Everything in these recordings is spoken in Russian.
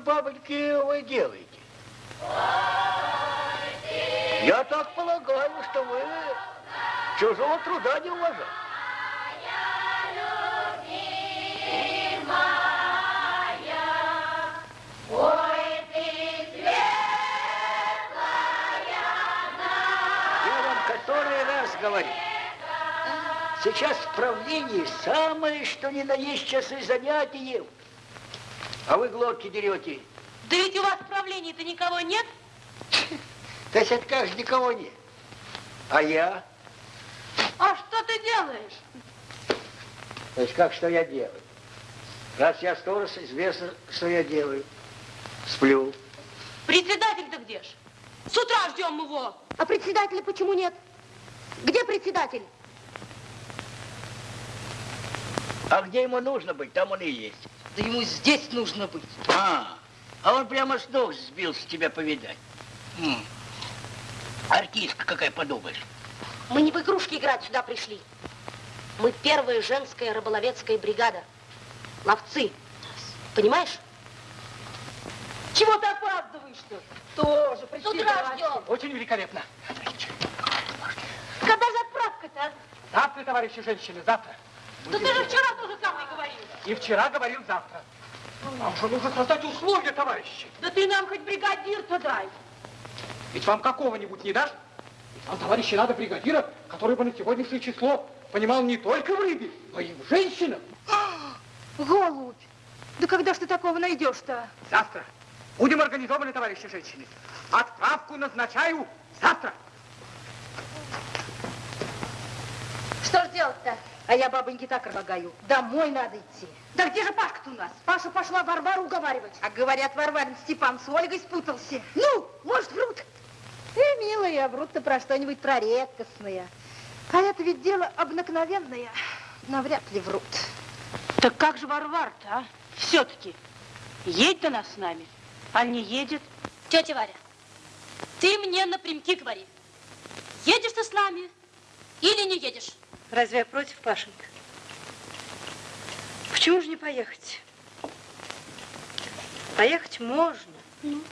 же, бабоньки, вы делаете? Я так полагаю, что вы чужого труда не уважаете. Говорю. Сейчас в правлении самое, что ни на есть часы занятий. А вы глотки дерете. Да ведь у вас в правлении-то никого нет? То есть это как же никого нет. А я? А что ты делаешь? То есть как что я делаю? Раз я сторож, известно, что я делаю. Сплю. Председатель-то где ж? С утра ждем его. А председателя почему нет? Где председатель? А где ему нужно быть, там он и есть. Да ему здесь нужно быть. А, а он прямо с ног сбился тебя повидать. М. Артистка какая, подумаешь. Мы не в игрушки играть сюда пришли. Мы первая женская рыболовецкая бригада. Ловцы. Понимаешь? Чего ты опаздываешь-то? Тоже С утра ждем. Очень великолепно. Когда же отправка-то? Завтра, товарищи женщины, завтра. Да ты же вчера тоже самое говорил. И вчера говорил завтра. Нам же нужно создать условия, товарищи. Да ты нам хоть бригадир-то дай. Ведь вам какого-нибудь не дашь? Ведь вам, товарищи, надо бригадира, который бы на сегодняшнее число понимал не только в рыбе, но и в женщинах. Голубь, да когда ж ты такого найдешь-то? Завтра. Будем организованы, товарищи женщины. Отправку назначаю завтра. Что ж делать-то? А я бабоньке так предлагаю. Домой надо идти. Да где же Пашка-то у нас? Паша пошла Варвару уговаривать. А говорят, Варварин Степан с Ольгой спутался. Ну, может, врут? Э, милая, врут-то про что-нибудь про редкостное. А это ведь дело обыкновенное. Навряд ли врут. Так как же Варвар-то, а? Все-таки. Едет она с нами, а не едет? Тетя Варя, ты мне напрямки говори. Едешь ты с нами или не едешь? Разве я против, Пашенька? Почему же не поехать? Поехать можно. Ну?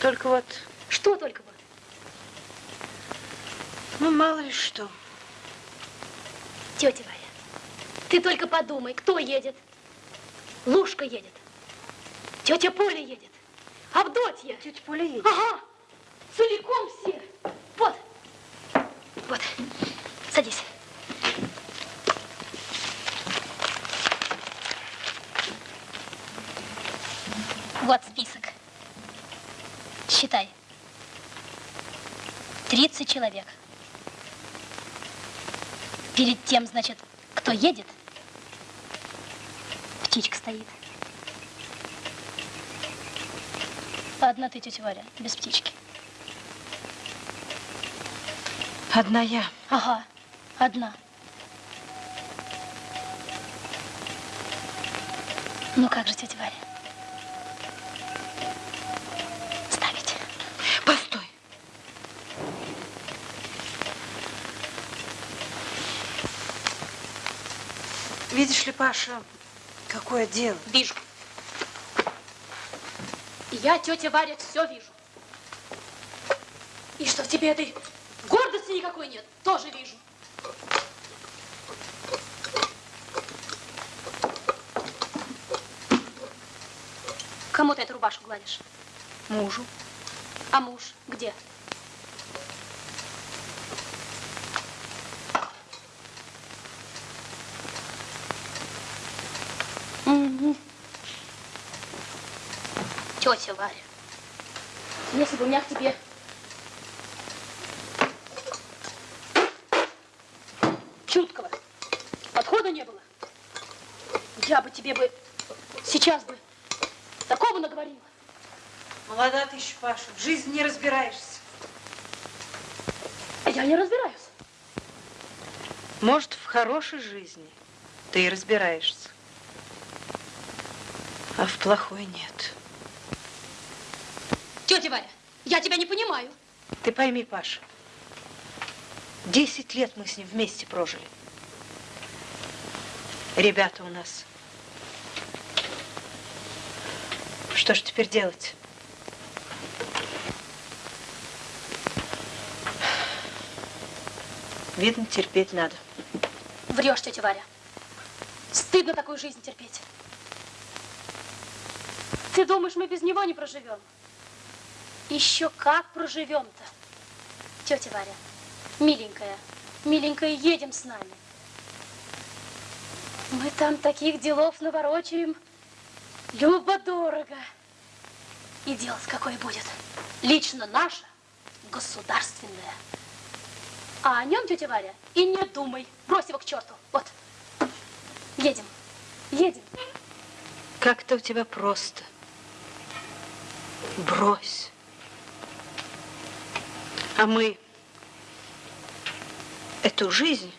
Только вот, Что только вот? ну, мало ли что. Тетя Варя, ты только подумай, кто едет? Лушка едет. Тетя Поля едет. Авдотья. Тетя Поля едет. Ага. Целиком все. Вот. Вот. Садись. Вот список. Считай. 30 человек. Перед тем, значит, кто едет, птичка стоит. Одна ты, тетя Варя, без птички. Одна я. Ага, одна. Ну как же, тетя Варя? Ставить. Постой. Видишь ли, Паша, какое дело? Вижу. Я, тетя Варя, все вижу. И что в тебе этой гордости никакой нет, тоже вижу. Кому ты эту рубашку гладишь? Мужу. А муж где? Тетя Варя, если бы у меня к тебе чуткого подхода не было, я бы тебе бы сейчас бы такого наговорила. Молода ты еще, Паша, в жизни не разбираешься. А я не разбираюсь. Может, в хорошей жизни ты и разбираешься, а в плохой нет. Тетя Варя, я тебя не понимаю. Ты пойми, Паша, десять лет мы с ним вместе прожили. Ребята у нас. Что ж теперь делать? Видно, терпеть надо. Врешь, тетя Варя. Стыдно такую жизнь терпеть. Ты думаешь, мы без него не проживем? Еще как проживем-то? Тетя Варя, миленькая, миленькая, едем с нами. Мы там таких делов наворочаем. Любо-дорого. И делать какое будет? Лично наше, государственное. А о нем, тетя Варя, и не думай. Брось его к черту. Вот. Едем. Едем. Как-то у тебя просто. Брось. А мы эту жизнь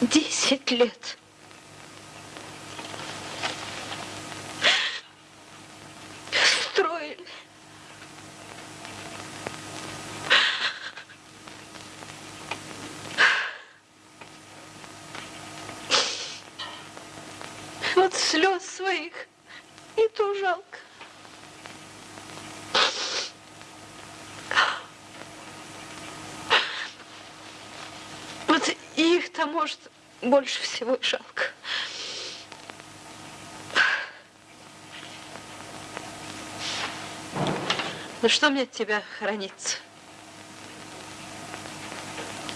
десять лет строили. Вот слез своих и то жалко. Вот их-то, может, больше всего и жалко. Ну что мне от тебя хранится?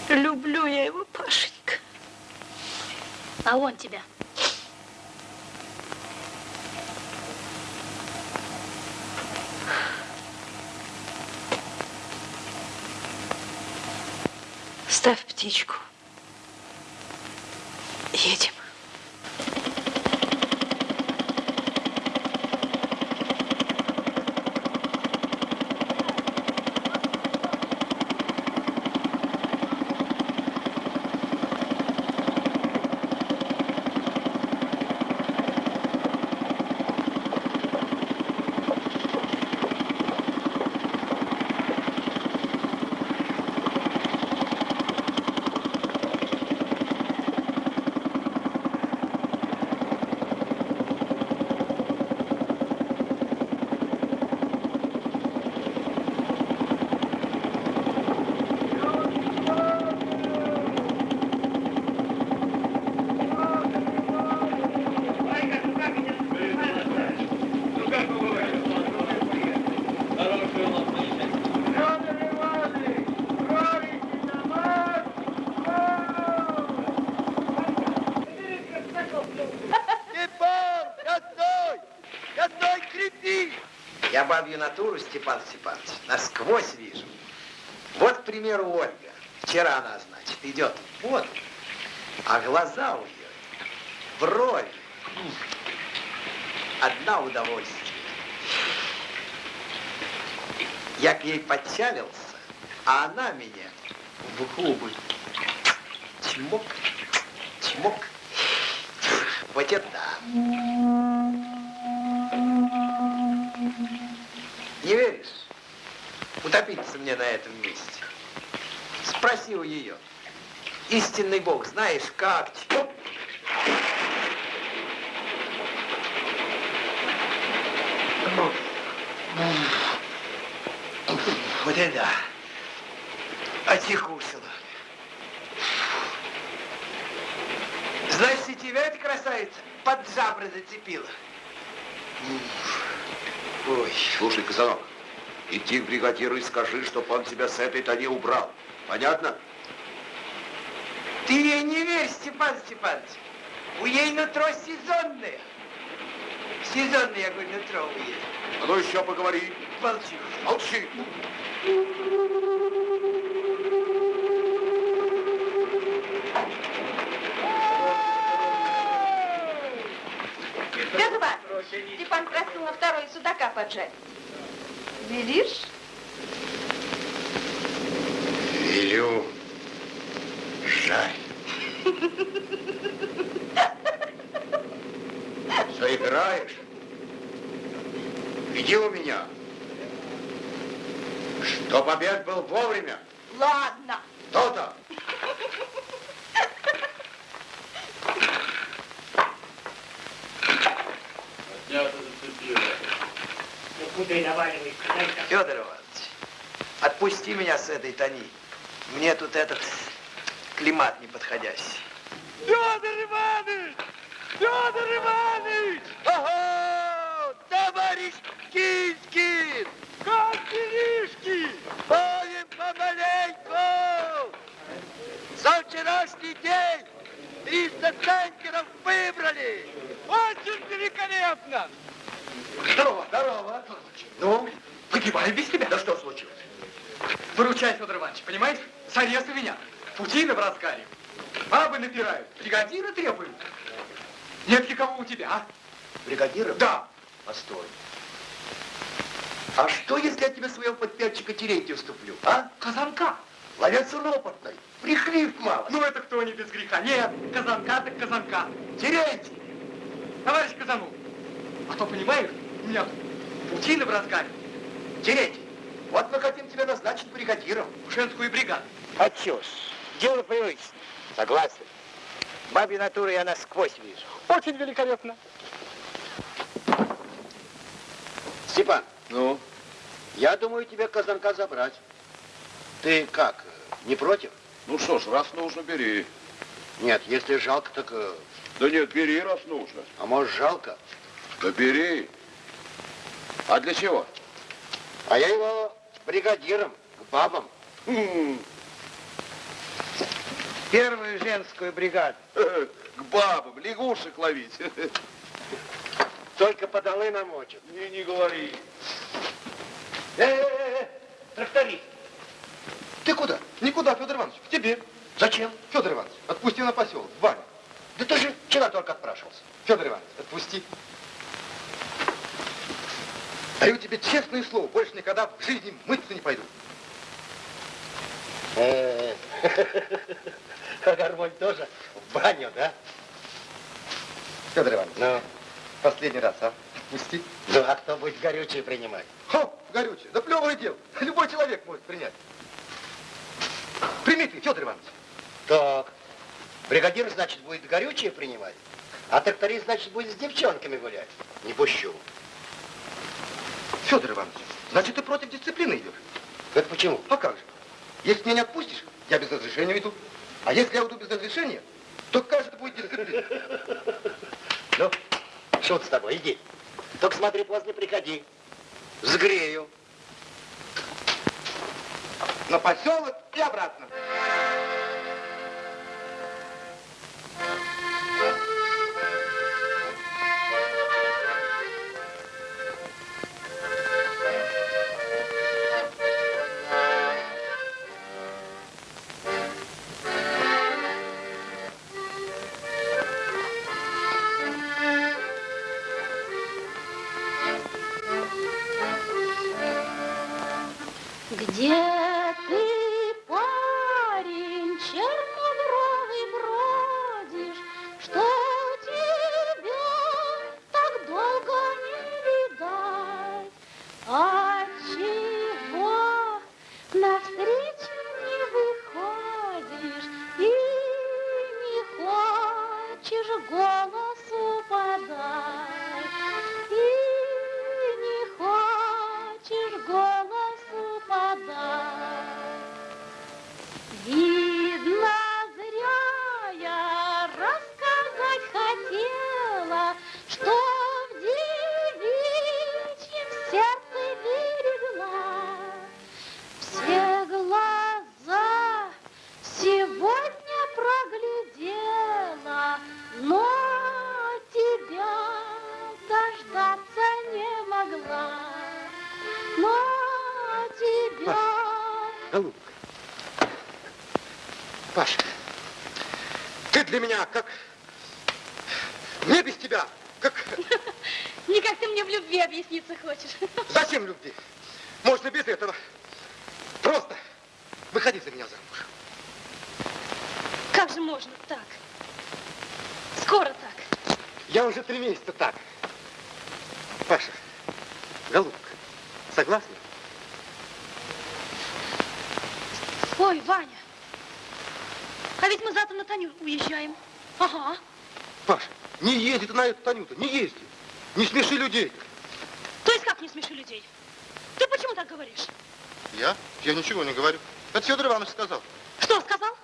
Люблю я его, Пашенька. А он тебя. Ставь птичку. Едем. Натуру, Степан Степанович, насквозь вижу. Вот, к примеру, Ольга. Вчера она, значит, идет вот, а глаза у нее, м, Одна удовольствие. Я к ней подчалился, а она меня в губы. Чмок, чмок. Вот это да. Утопиться мне на этом месте. Спроси у нее. Истинный Бог, знаешь как? Вот это да. Отекусила. Значит, и тебя эта красавица под жабры зацепила. Ой. Слушай, Казанок, иди к бригадиру и скажи, чтоб он тебя с этой тони убрал. Понятно? Ты ей не верь, Степан Степанович. У ей нутро сезонное. Сезонное, я говорю, нутро у ей. А ну еще поговори. Молчи. Молчи. Петр Степан просил на второй судака поджарить. Велишь? Велю. Жаль. Заиграешь? Иди у меня. Чтоб обед был вовремя. Ладно. Федор Иванович, отпусти меня с этой тони. Мне тут этот климат неподходящий. Федор Иванович! Федор Иванович! Ого! Товарищ Кискин! Как делишки? Ходим помаленьку! За вчерашний день 300 центнеров выбрали! Очень великолепно! Здорово. Здорово! Ну, погибаю без тебя. Да что случилось? Выручай, Федор Иванович, понимаешь? С ареста меня. Путина в разгаре. Бабы напирают, бригадира требуют. Нет никого у тебя, а? Бригадира? Да. Постой. А что, если я тебе своего подпятчика Терентия вступлю, а? Казанка. Ловец он опытный, прихлив мало. Ну это кто не без греха? Нет, казанка так казанка. Терентий! Товарищ Казанов, а то понимаешь, меня путина в разгаре. Терентий, вот мы хотим тебя назначить бригадиром. В женскую бригаду. Ж, дело привычное. Согласен. Бабьи натуры я насквозь вижу. Очень великолепно. Степан, Ну, я думаю тебе казанка забрать. Ты как, не против? ну что ж, раз нужно, бери. Нет, если жалко, так... э, Да нет, бери, раз нужно. А может, жалко? Да бери. А для чего? А я его бригадиром, к бабам. Первую женскую бригаду. К бабам, лягушек ловить. Только подолы намочат. Не, не говори. Э-э-э, тракторист. Ты куда? Никуда, Федор Иванович, к тебе. Зачем? Федор Иванович, отпусти на поселок, Ваня. Да ты же вчера только отпрашивался. Федор Иванович, отпусти. Даю тебе честное слово, больше никогда в жизни мыться не пойду. А гармонь тоже в баню, да? Федор Иванович, Ну, последний раз, а? Отпусти. ну а кто будет горючее принимать? Хо, горючее, да плевое дело. Любой человек может принять. Прими ты, Федор Иванович. Так, бригадир, значит, будет горючее принимать, а тракторист, значит, будет с девчонками гулять. Не пущу. Федор Иванович, значит, ты против дисциплины идешь? Это почему? А как же? Если меня не отпустишь, я без разрешения уйду. А если я уйду без разрешения, то это будет дисциплина? Ну, шут с тобой, иди. Только смотри, поздно приходи. Сгрею. На поселок и обратно. Эту Танюту, не езди. Не смеши людей. То есть как не смеши людей? Ты почему так говоришь? Я? Я ничего не говорю. Это Федор Иванович сказал. Что сказал?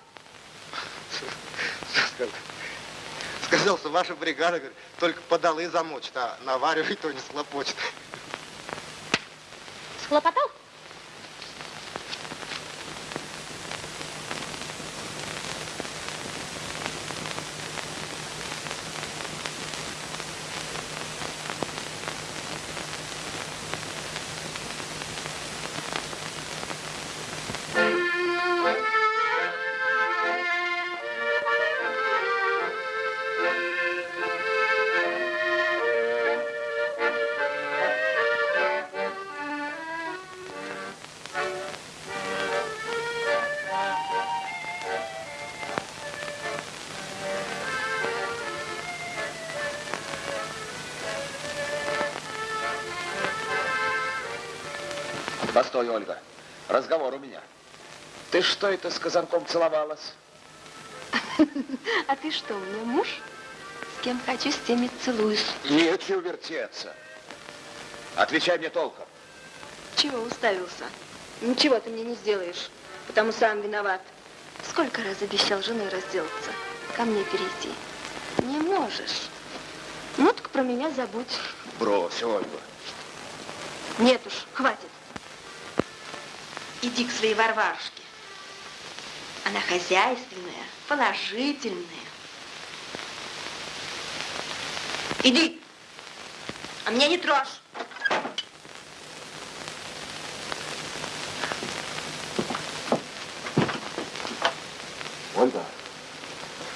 Сказал, сказал, что ваша бригада говорит, только подалы замочит, а наваривает, то не схлопочет. Постой, Ольга. Разговор у меня. Ты что это с казанком целовалась? А ты что, у меня муж? С кем хочу, с тем и целуюсь. Нечего вертеться. Отвечай мне толком. Чего уставился? Ничего ты мне не сделаешь, потому сам виноват. Сколько раз обещал женой разделаться, ко мне перейти? Не можешь. Ну, так про меня забудь. Брось, Ольга. Нет уж, хватит. Иди к своей Варварушке. Она хозяйственная, положительная. Иди, а меня не трожь. Ольга,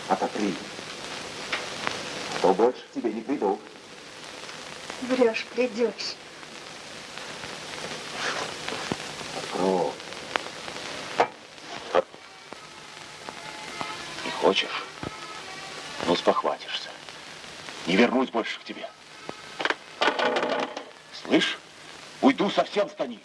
отопри. А то больше к тебе не приду. Врешь, придешь. Не вернусь больше к тебе. Слышь, уйду совсем с Тони.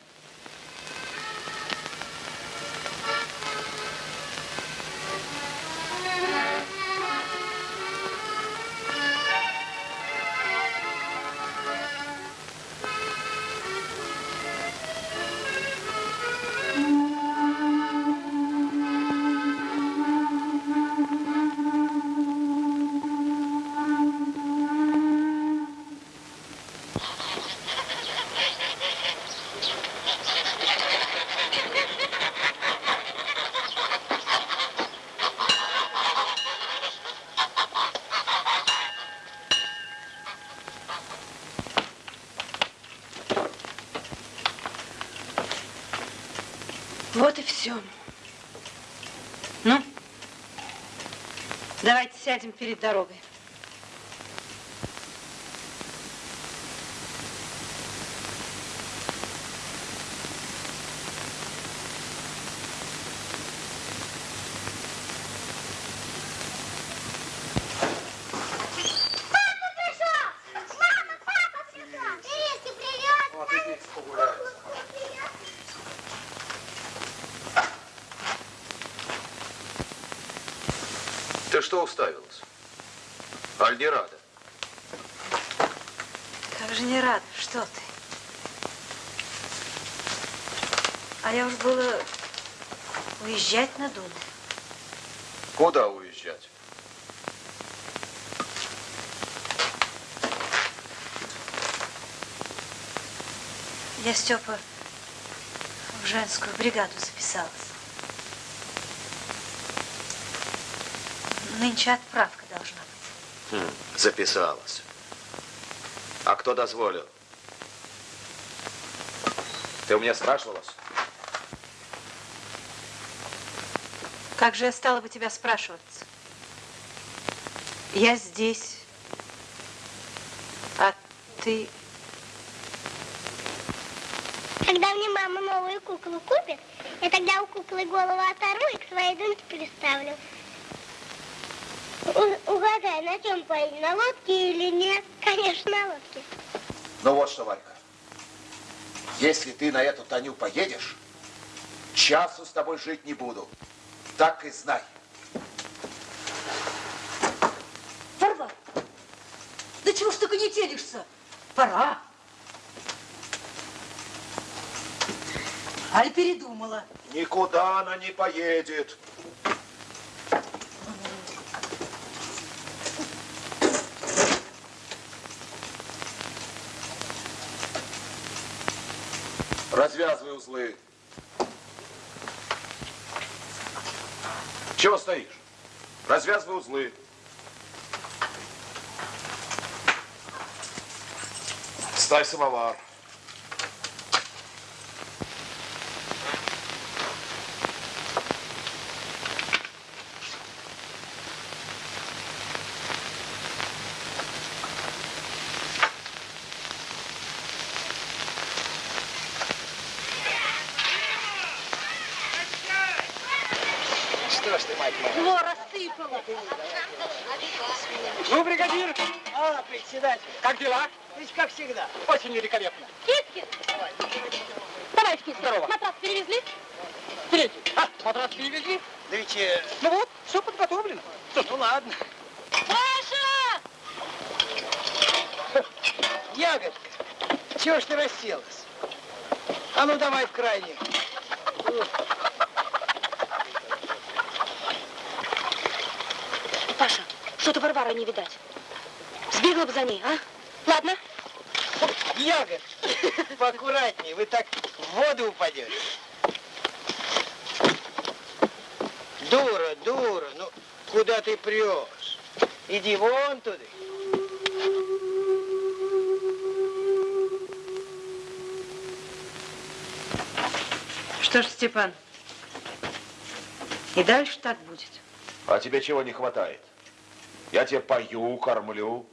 Сядем перед дорогой. Что уставилась? Аль не рада? Как же не рада, что ты? А я уж было уезжать надумала. Куда уезжать? Я, Степа, в женскую бригаду записалась. Нынче отправка должна быть. Хм, записалась. А кто дозволил? Ты у меня спрашивалась? Как же я стала бы тебя спрашиваться? Я здесь, а ты... Когда мне мама новую куклу купит, я тогда у куклы голову оторву и к своей думке приставлю. Угадай, на чем поедем, на лодке или нет? Конечно, на лодке. Ну вот что, Валька. Если ты на эту Таню поедешь, часу с тобой жить не буду. Так и знай. Варвар, да чего ж ты конетелишься? Пора. Аль передумала. Никуда она не поедет. Развязывай узлы. Чего стоишь? Развязывай узлы. Ставь самовар. Что ж ты, мать моя? Во, рассыпала. Ну, бригадир, А, председатель, как дела? ведь как всегда. Очень великолепно. Кит-кит. Товарищ Кит, здорово. Матрас перевезли? Третий. А, матрас перевезли? Да ведь, э, Ну вот, все подготовлено. ну ладно. Паша! Ягодка, чего ж ты расселась? А ну давай в крайний. Паша, что-то Варвара не видать. Сбегала бы за ней, а? Ладно. Ягодка, поаккуратнее, вы так в воду упадете. Дура, дура, ну куда ты прешь? Иди вон туда. Что ж, Степан, и дальше так будет. А тебе чего не хватает? Я тебе пою, кормлю.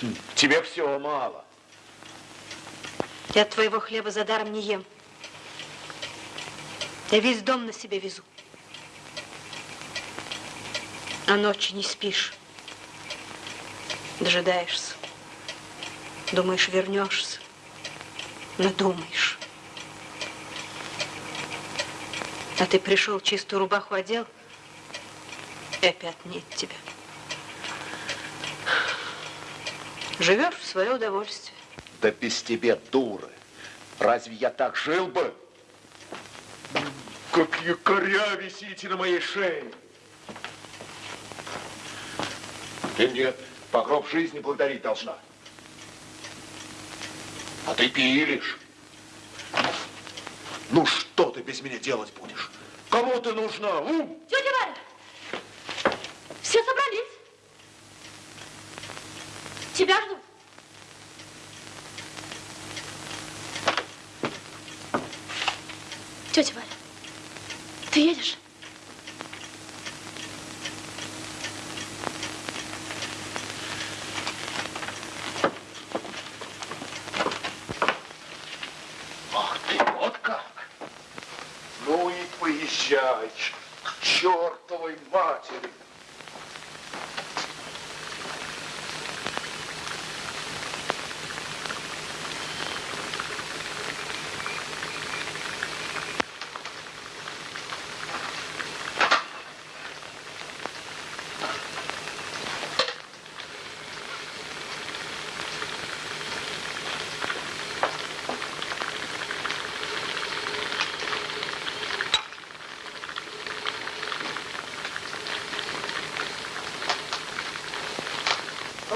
Хм, Тебе всего мало. Я твоего хлеба за даром не ем. Я весь дом на себе везу. А ночью не спишь. Дожидаешься. Думаешь, вернешься. Надумаешь. А ты пришел, чистую рубаху одел, и опять нет тебя. Живешь в свое удовольствие. Да без тебя, дуры. Разве я так жил бы? Как якоря висите на моей шее. Ты мне по гроб жизни благодарить должна. А ты пилишь. Ну что ты без меня делать будешь? Кому ты нужна? У? Тетя Варя, все собрались. Тебя ждут. Тетя Валя, ты едешь? Ах ты, вот как? Ну и поезжай к чертовой матери.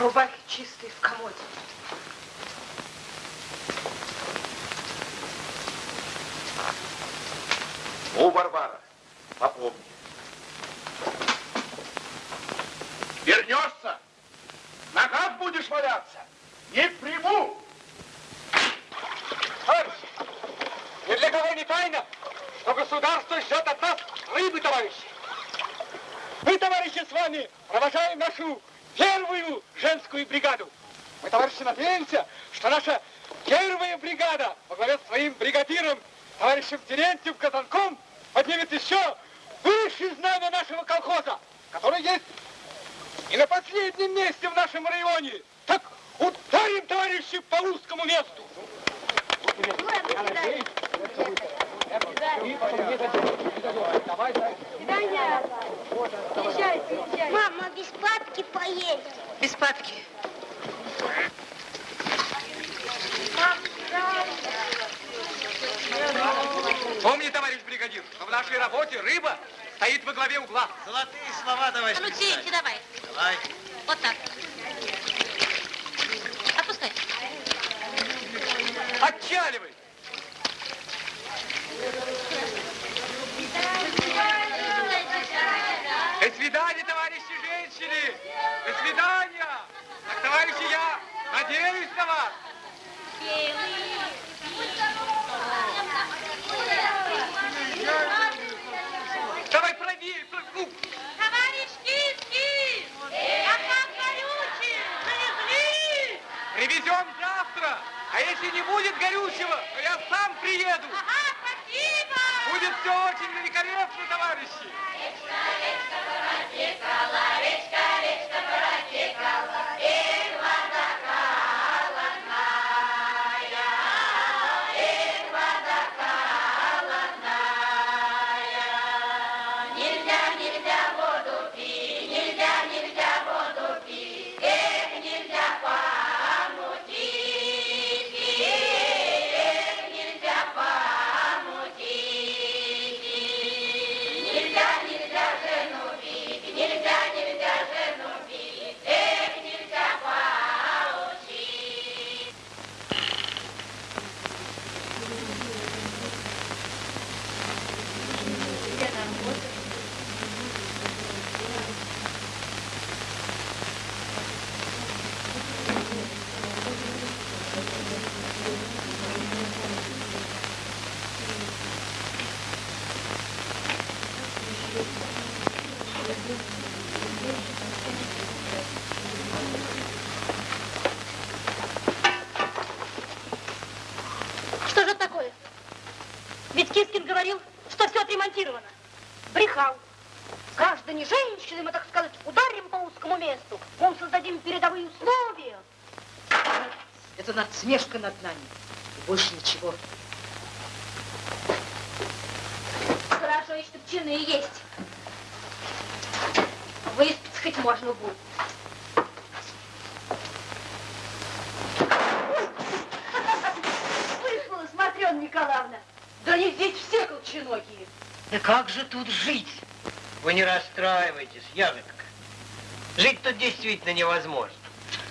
Рубахи чистые в комоде. Ну, Варвара, действительно невозможно.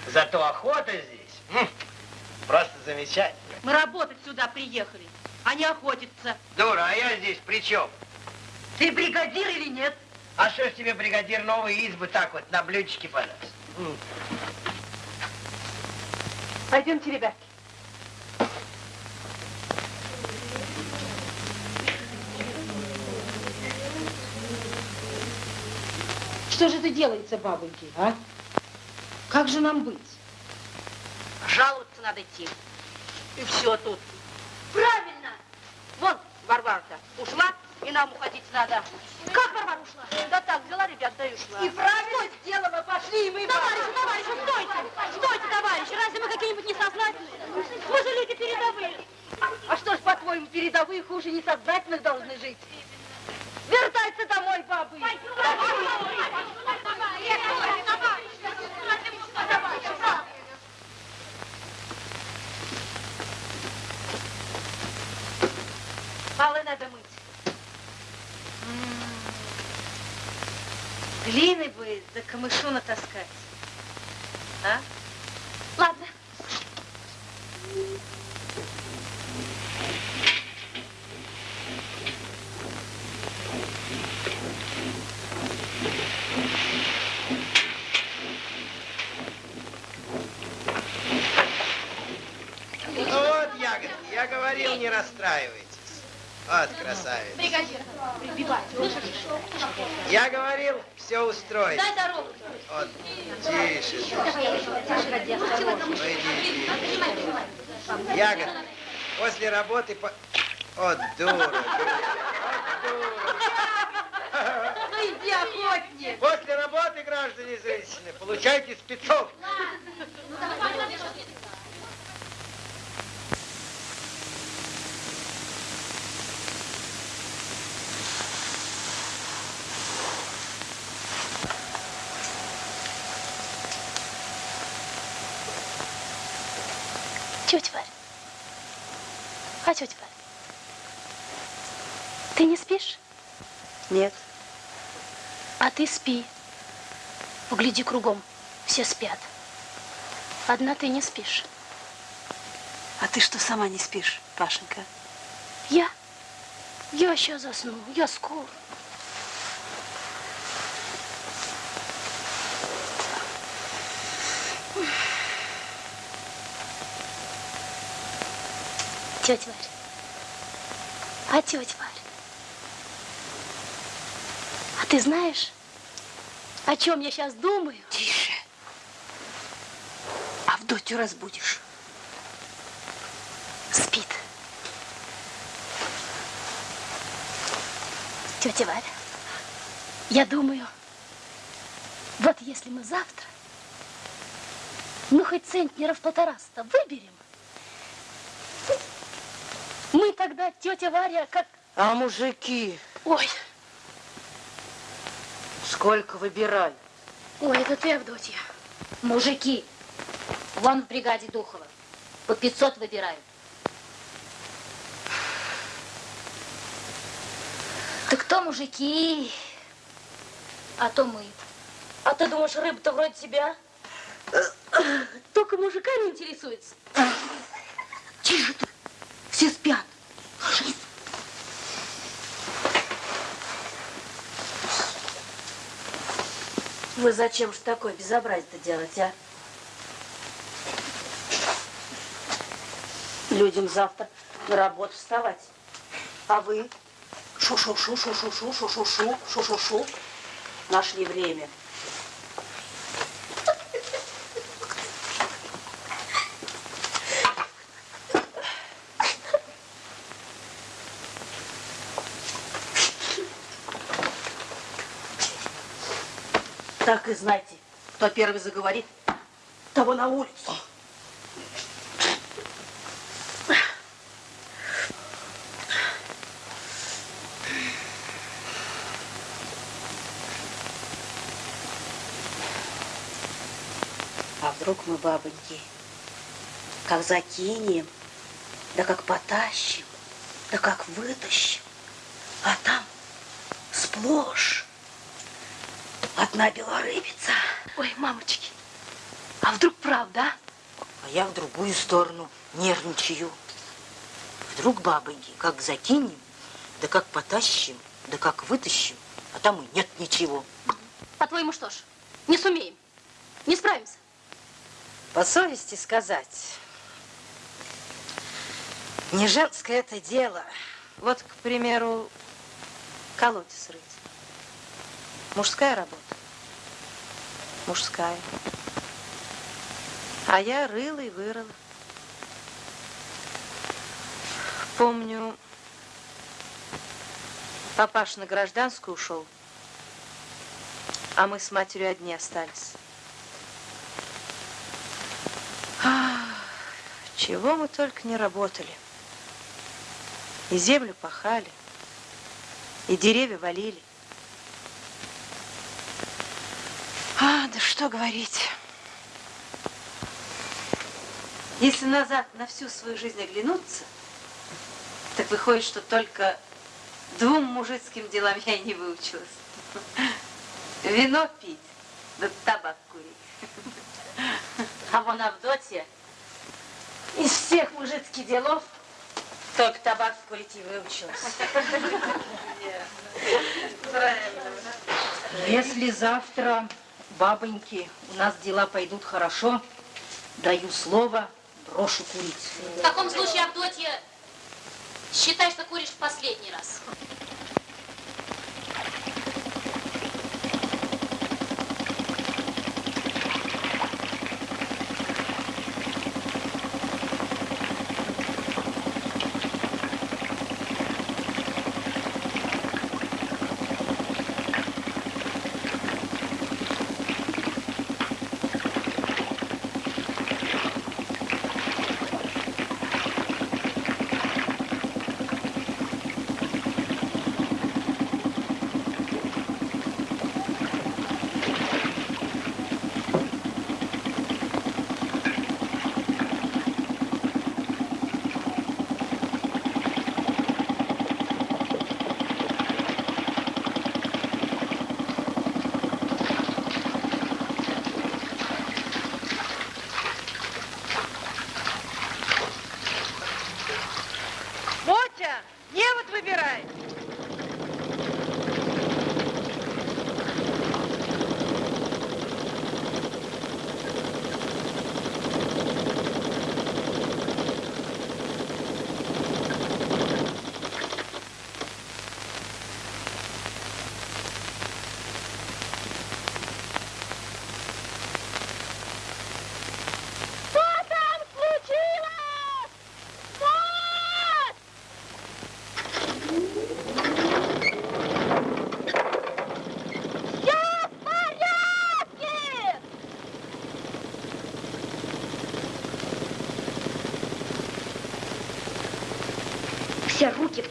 Зато охота здесь м, просто замечательно. Мы работать сюда приехали, а не охотиться. Дура, а я здесь при чем? Ты бригадир или нет? А что ж тебе бригадир новые избы так вот на блюдечке подаст? Пойдемте, ребятки. Что же это делается, бабоньки, а? Как же нам быть? Жаловаться надо идти. И все тут. Правильно! Вон, Варвара-то ушла, и нам уходить надо. Как Варвара ушла? Да так, взяла ребят, да и ушла. И правильно сделала, пошли, и мы... Товарищи, товарищи, стойте! Стойте, товарищи! Разве мы какие-нибудь несознательные? Мы же люди передовые. А что ж, по-твоему, передовые хуже несознательных должны жить? Вертайся домой, бабы! Полы надо мыть. Глины бы да камышу натаскать. А? Ладно. Не расстраивайтесь. Вот красавец. Бригадир, прибивай. Я говорил, все устроить. Дай дорогу. Вот, тише. ты. Ну иди, иди. Ягод, после работы по... Вот дура, дура. Ну иди, охотник. После работы, граждане и женщины, получайте спецов. Тетя Варь. А, тетя Варь, ты не спишь? Нет. А ты спи. Погляди кругом, все спят. Одна ты не спишь. А ты что, сама не спишь, Пашенька? Я? Я сейчас засну, я скоро. Тетя Варь. А тетя Варь? А ты знаешь, о чем я сейчас думаю? Тише. Авдотью разбудишь. Спит. Тетя Варя, я думаю, вот если мы завтра, ну хоть центнеров полтораста выберем, мы тогда, тетя Варя, как... А мужики, Ой, сколько выбирай? ой, это ты, Авдотья. Мужики, вон в бригаде Духова. По 500 выбирают. Так кто мужики? А то мы. А ты думаешь, рыба-то вроде тебя? Только мужиками интересуется. Тише ты. Все спят. Вы зачем же такое безобразие-то делать, а? Людям завтра на работу вставать. А вы? Шу-шу-шу, шу-шу-шу, шу-шу-шу, шу-шу-шу. Нашли время. Так и знайте, кто первый заговорит, того на улицу. А вдруг мы, бабоньки, как закинем, да как потащим, да как вытащим, а там сплошь одна белорыбица. Ой, мамочки, а вдруг правда, а? А я в другую сторону нервничаю. Вдруг бабоньки, как закинем, да как потащим, да как вытащим, а там и нет ничего. По-твоему что ж, не сумеем, не справимся? По совести сказать, не женское это дело. Вот, к примеру, колодец рыть. Мужская работа. Мужская. А я рыла и вырыла. Помню, папаш на гражданскую ушел, а мы с матерью одни остались. Ах, чего мы только не работали. И землю пахали, и деревья валили. А, да что говорить. Если назад на всю свою жизнь оглянуться, так выходит, что только двум мужицким делам я и не выучилась. Вино пить, да табак курить. А вон Авдотья из всех мужицких делов только табак курить и выучилась. Если завтра, бабоньки, у нас дела пойдут хорошо. Даю слово, брошу курить. В таком случае, Авдотья, считай, что куришь в последний раз.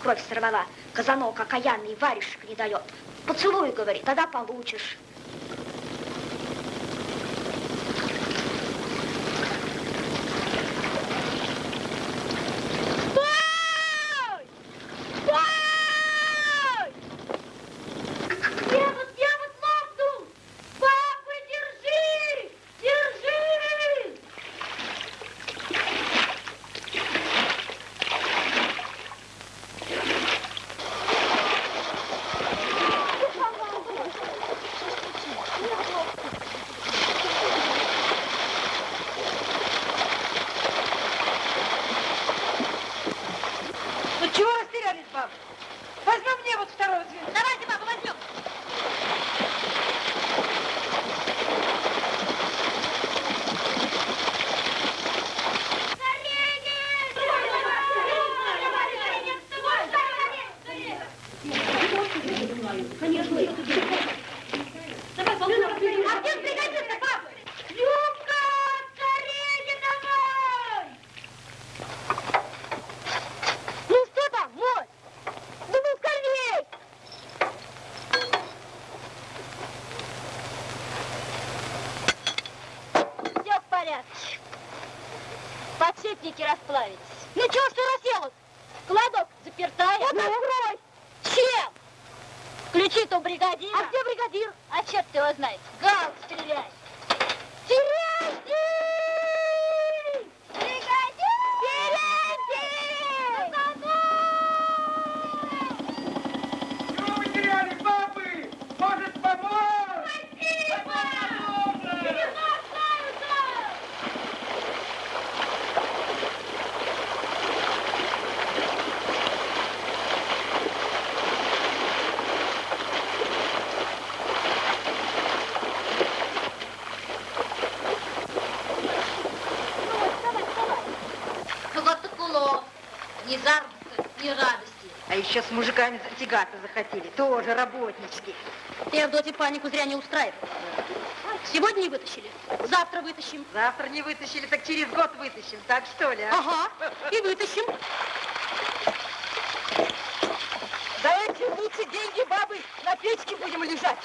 кровь сорвала. Казанок окаянный варежек не дает. Поцелуй, говорит, тогда получишь. up. сейчас с мужиками затягаться захотели, тоже работнички. Ты, Авдотья, панику зря не устраивай. Сегодня не вытащили, завтра вытащим. Завтра не вытащили, так через год вытащим, так что ли? А? Ага, и вытащим. Давайте лучше деньги бабы на печке будем лежать.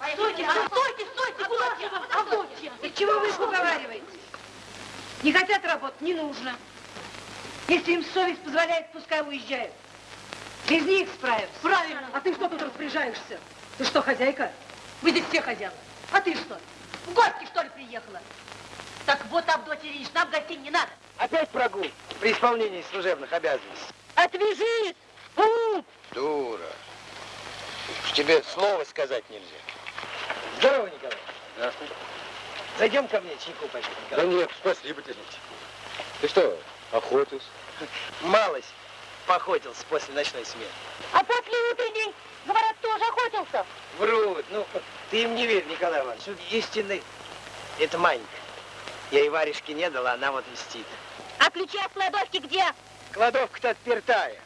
Стойте, стойте, стойте! Куда же вы, Авдотья? Да чего вы их уговариваете? Не хотят работать, не нужно. Если им совесть позволяет, пускай уезжают. Без них справятся. Правильно. А ты что тут распоряжаешься? Ты что, хозяйка? Вы здесь все хозяева. А ты что? В гости, что ли, приехала? Так вот, Авдотья Ильич, нам гостей не надо. Опять прогул при исполнении служебных обязанностей. Отвяжись! Фу! Дура. Уж тебе слова сказать нельзя. Здорово, Николай. Здравствуй. Зайдем ко мне чайку попить, Да Николай. нет, спасибо тебе. Ты что, охотился? Малость поохотился после ночной смены. А после утренней, говорят, тоже охотился. Врут. Ну, ты им не верь, Николай Иванович. Истинный это Манька. Я и варежки не дала, она вот мстит. А ключи от кладовки где? Кладовка-то отпертая.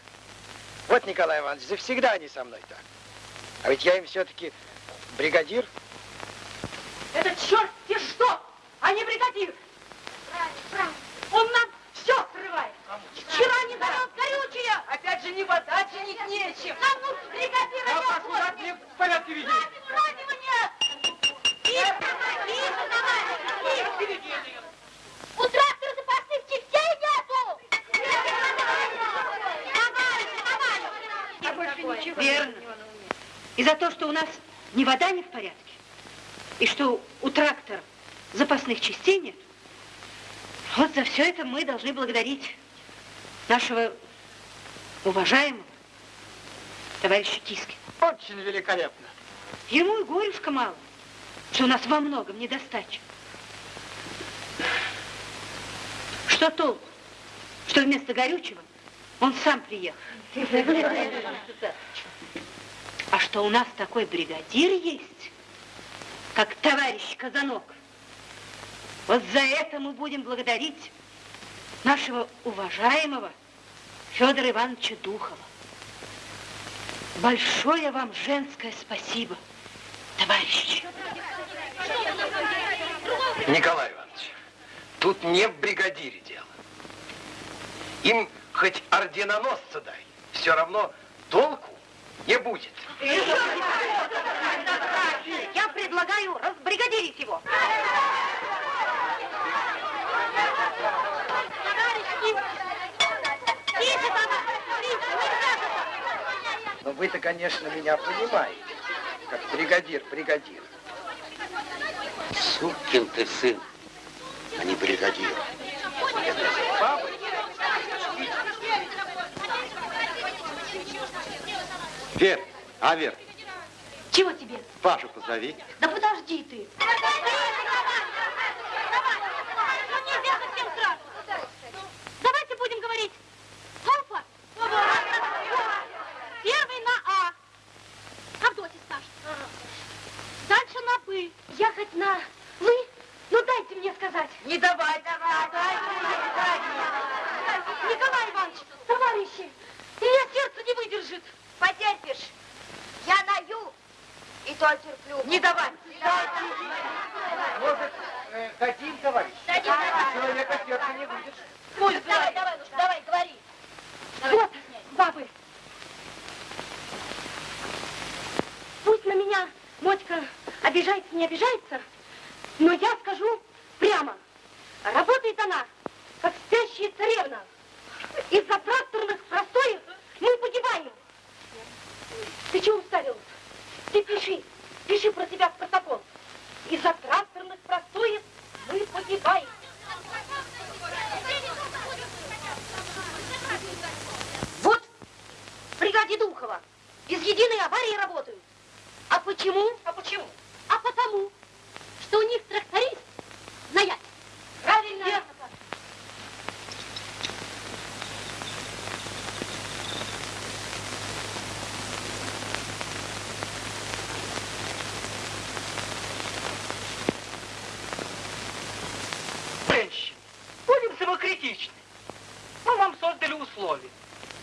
Вот, Николай Иванович, завсегда они со мной так. А ведь я им все-таки бригадир. Это черт те что, а не бригадир. Он нам все срывает. Вчера не дает горючее. Опять же не вода чинить нечем. Нам нужен бригадир, а не охотник. в порядке веди. Радио нет. Тихо, тихо, давай, тихо. У трактора запасных частей нету. Верно. И за то, что у нас ни вода не в порядке, и что у трактора запасных частей нет, вот за все это мы должны благодарить нашего уважаемого товарища Киски. Очень великолепно. Ему и горюшка мало, что у нас во многом недостача. Что толку, что вместо горючего он сам приехал? А что у нас такой бригадир есть, как товарищ Казанок. Вот за это мы будем благодарить нашего уважаемого Федора Ивановича Духова. Большое вам женское спасибо, товарищи. Николай Иванович, тут не в бригадире дело. Им хоть орденоносца дай, все равно толку не будет. Я предлагаю разбригадирить его. Но вы-то, конечно, меня понимаете, как бригадир, бригадир. Сукин ты сын, а не бригадир. Бабы, Вер, а Вер, Чего тебе? Пашу позови. Да подожди ты. Ну нельзя совсем сразу. Давайте будем говорить. Алфа. Первый на А. Авдотья скажет. Дальше на П. Я хоть на вы? Ну дайте мне сказать. Не давай, давай, давай. Николай Иванович, товарищи, у меня сердце не выдержит. Потерпишь. Я на Ю, и то терплю. Не давай. может, э, дадим, товарищ? Дадим, дадим. Человека сердца не выйдешь. Пусть Давай, давай, ну, давай, говори. Вот, бабы. Пусть на меня Мотька обижается, не обижается, но я скажу прямо. Работает она, как спящая царевна. Из-за тракторных простоев мы погибаем. Ты чего уставилась? Ты пиши, пиши про себя в протокол. Из-за тракторных простоев мы погибаем. Вот в бригаде Духова без единой аварии работают. А почему? А почему? А потому, что у них тракторист знает. Правильно. Верно. Женщины, будем самокритичны. Мы вам создали условия.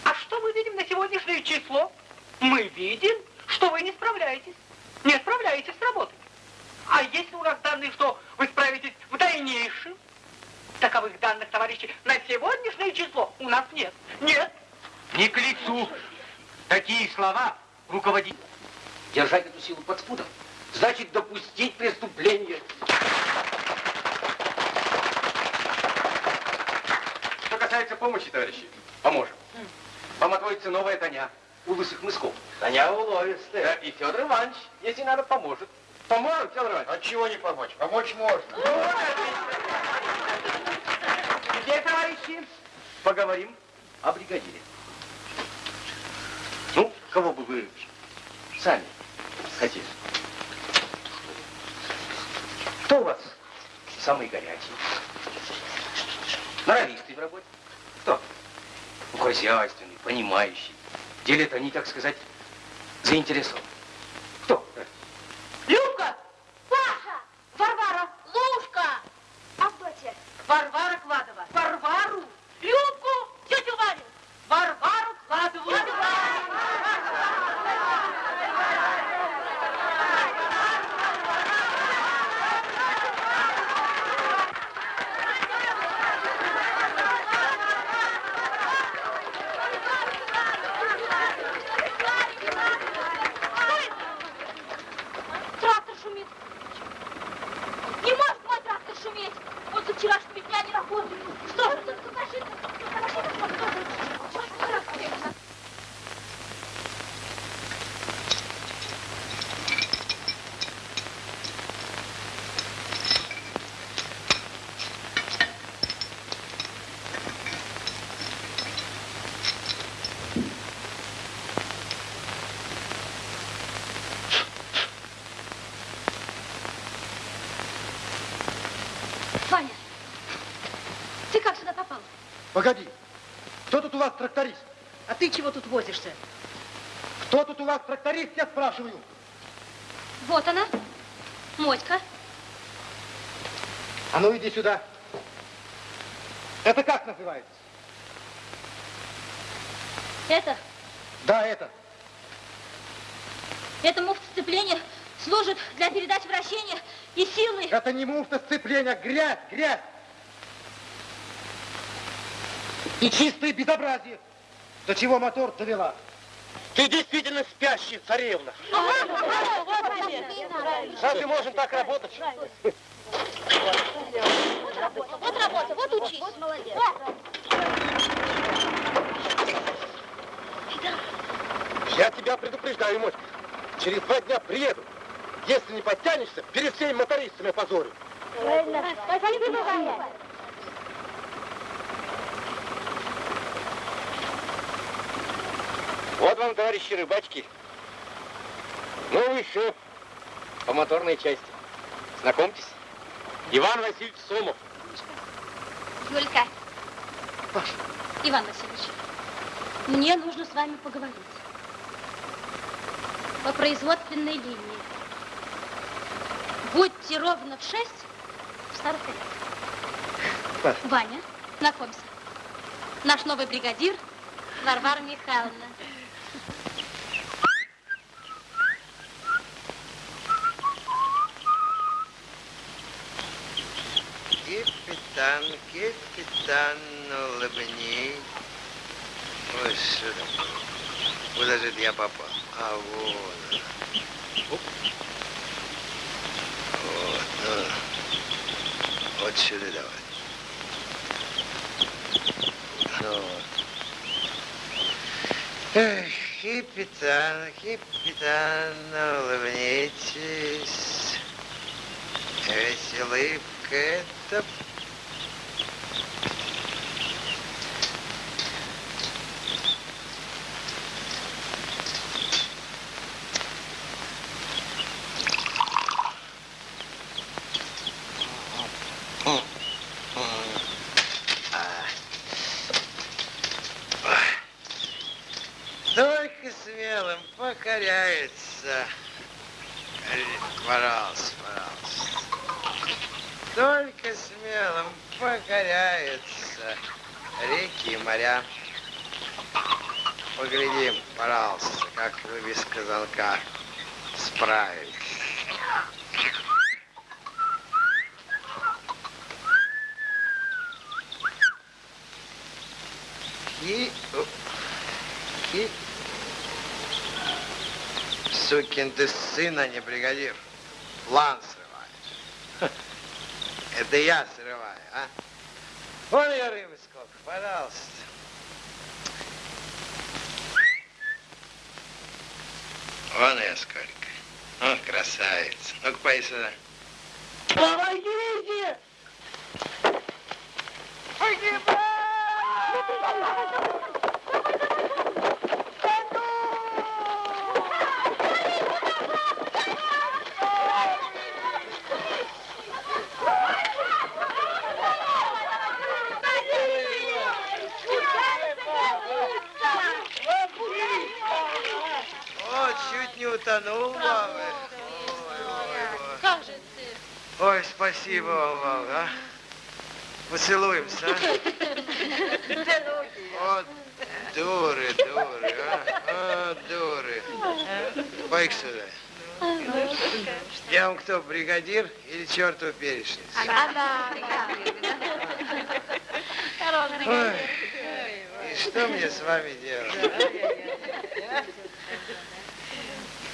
А что мы видим на сегодняшнее число? Мы видим, что вы не справляетесь. Не справляетесь с работой. А если у нас данные, что вы справитесь в дальнейшем, Таковых данных, товарищи, на сегодняшнее число у нас нет. Нет. Не к лицу. Такие слова руководить. Держать эту силу под спудом. Значит, допустить преступление. Касается помощи, товарищи, поможем. Вам отводится новая Таня у лысых мысков. Таня уловистая. Да, и Федор Иванович, если надо, поможет. Поможет, Федор Иванович? От чего не помочь? Помочь можно. Теперь, товарищи, поговорим о бригадире. Ну, кого бы вы сами хотели? Кто у вас самый горячий? Норовистый в работе? Кто? Ну, хозяйственный, понимающий. В деле-то они, так сказать, заинтересованы. Кто? Любка! Паша! Варвара! Лушка! Авдотья! Варвара Кладова! Look. Чего тут возишься? Кто тут у вас тракторист, я спрашиваю? Вот она, Мотька. А ну иди сюда. Это как называется? Это, Да, это. это муфта сцепления служит для передачи вращения и силы. Это не муфта сцепления, грязь, грязь. И чистое безобразие. До чего мотор довела? Ты действительно спящая царевна. Разве можно так работать? Вот работа, вот учись. Вот молодец. Я тебя предупреждаю, Мотька. Через два дня приеду. Если не подтянешься, перед всеми мотористами позорю. Спасибо, Ваня. Вот вам, товарищи рыбачки, новый шеф по моторной части. Знакомьтесь, Иван Васильевич Сомов. Юлька. Иван Васильевич, мне нужно с вами поговорить. По производственной линии. Будьте ровно в шесть в старых Паш. Ваня, знакомься. Наш новый бригадир Варвара Михайловна. Капитан, капитан, улыбнись. Ой, такое? Куда же я попал? А, вот. Оп. Вот, ну. Вот сюда давай. Ну вот. Эх, капитан, капитан, улыбнитесь. Ведь улыбка это Только смелым покоряется. Пожалуйста, пожалуйста. Только смелым покоряются реки и моря. Поглядим, пожалуйста, как вы без казанка справились. И... И... Сукин ты сын, а не бригадир. План срываешь. Это я срываю, а? Вон я рыбы сколько, пожалуйста. Вон я сколько. Ох, красавица. Ну-ка, пой сюда. Помогите! О, чуть не утонул, мама. Как же ты? Спасибо мама, а. Поцелуемся, а? Вот дуры, дуры, а? А, дуры. пой сюда. Я вам кто, бригадир или чертов перечница? Она. Ой, и что мне с вами делать?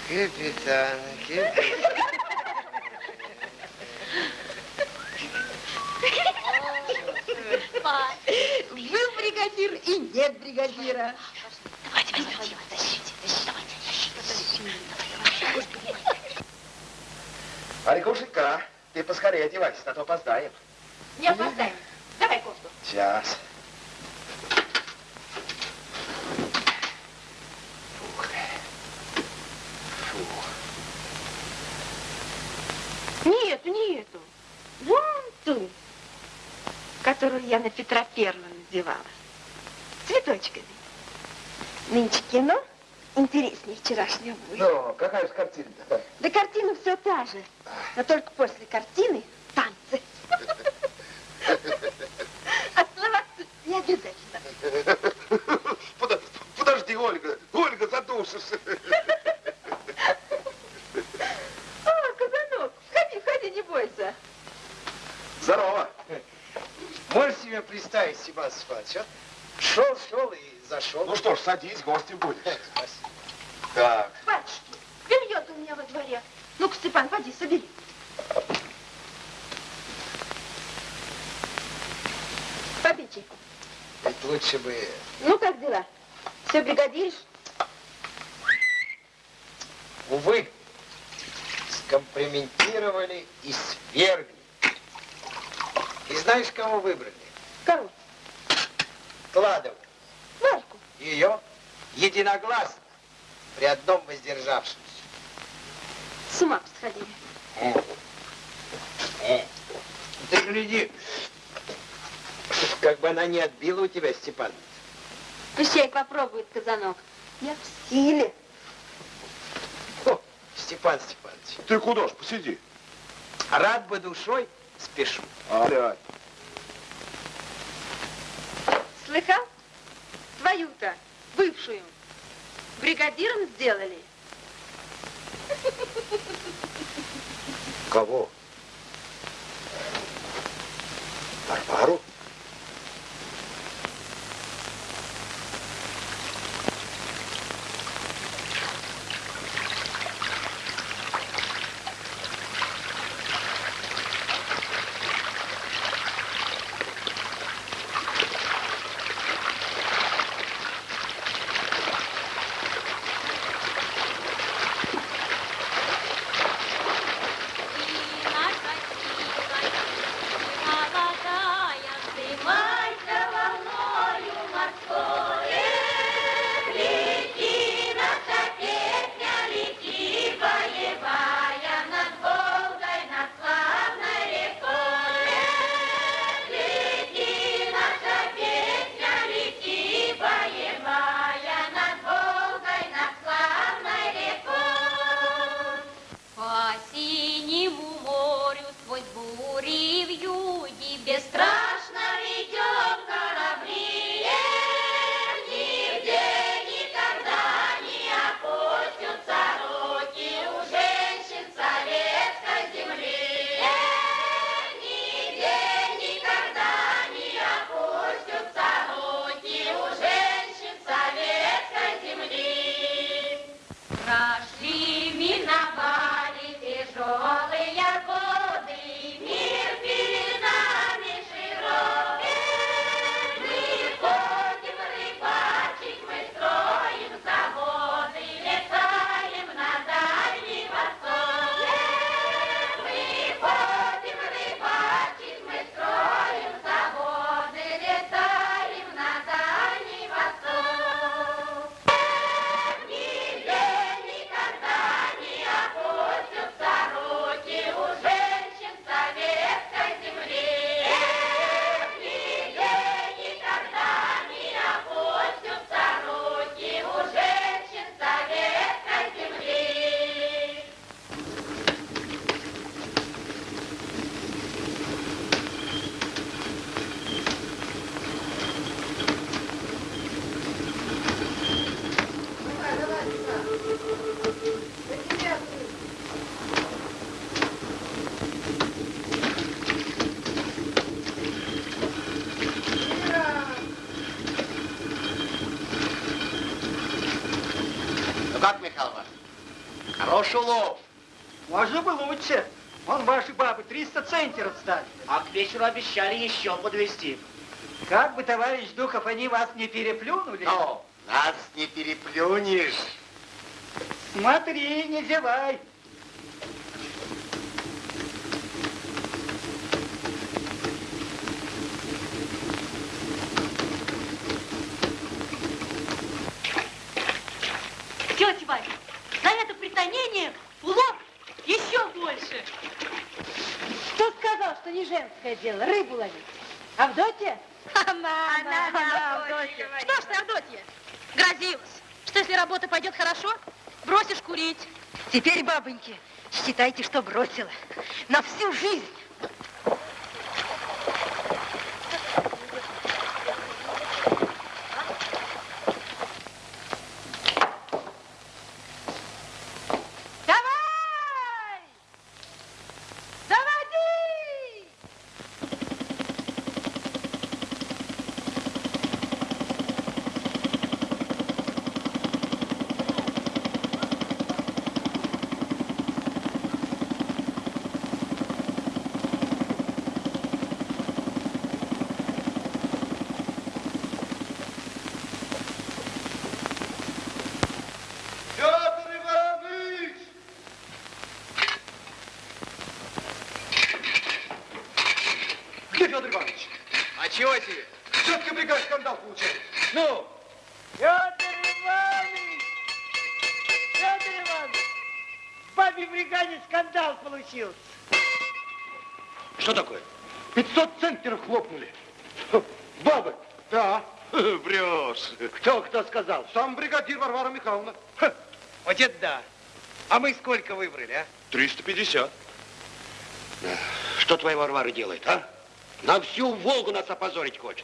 Капитан, капитан. Был нет бригадира. Арикушенька, ты поскорее одевайся, а то опоздаем. Не опоздаем. Давай кофту. Сейчас. Не эту, не эту. Вон ту, которую я на Петра Первого надевала. Нынче кино интереснее вчерашнего будет. Ну, какая же картина-то? Да картина все та же. Но только после картины танцы. Оставаться не обязательно. Подожди, Ольга, Ольга, задушишься. О, Казанок, входи, входи, не бойся. Здорово. Можешь себе представить, Степан Степанович, а? Зашел. Ну что ж, садись, гостем будешь. Спасибо. Так, Батюшки, белье у меня во дворе. Ну-ка, Степан, поди, собери. Попей чайку. Ведь лучше бы... Ну, как дела? Все бригадиришь? Увы, скомпрометировали и свергли. И знаешь, кого выбрали? Кого? Кладову. Варьку. Ее единогласно при одном воздержавшемся. С ума сходили. Ты гляди, как бы она не отбила у тебя, Степан. Пущай попробует казанок. Я в силе. О, Степан Степанович, ты куда ж, посиди. рад бы душой, спешу. Опять. Слыхал? Твою-то, бывшую, бригадиром сделали. Кого? Варвару? И вечеру обещали еще подвезти. Как бы, товарищ Духов, они вас не переплюнули? Но нас не переплюнешь. Смотри, не зевай. Тетя Варя, за это притонение улов еще больше. Кто сказал, что не женское дело рыбу ловить? Авдотья? Она, она, она, Авдотья. Что ж ты, Авдотья, грозилась, что если работа пойдет хорошо, бросишь курить. Бабоньки, считайте, что бросила. На всю жизнь. Давай! Заводи! Петр Иванович! Где Федор Иванович? А чего тебе? Все-таки бригада скандал получает. Ну, Петр Иванович! Петр Иванович! В бабе бригаде скандал получился. Что такое? 500 центнеров хлопнули. Хм, Бабы? Да. врешь. Кто кто сказал? Сам бригадир Варвара Михайловна. Вот это да. А мы сколько выбрали, а? 350. Что твоя Варвара делает, а? На всю Волгу нас опозорить хочет.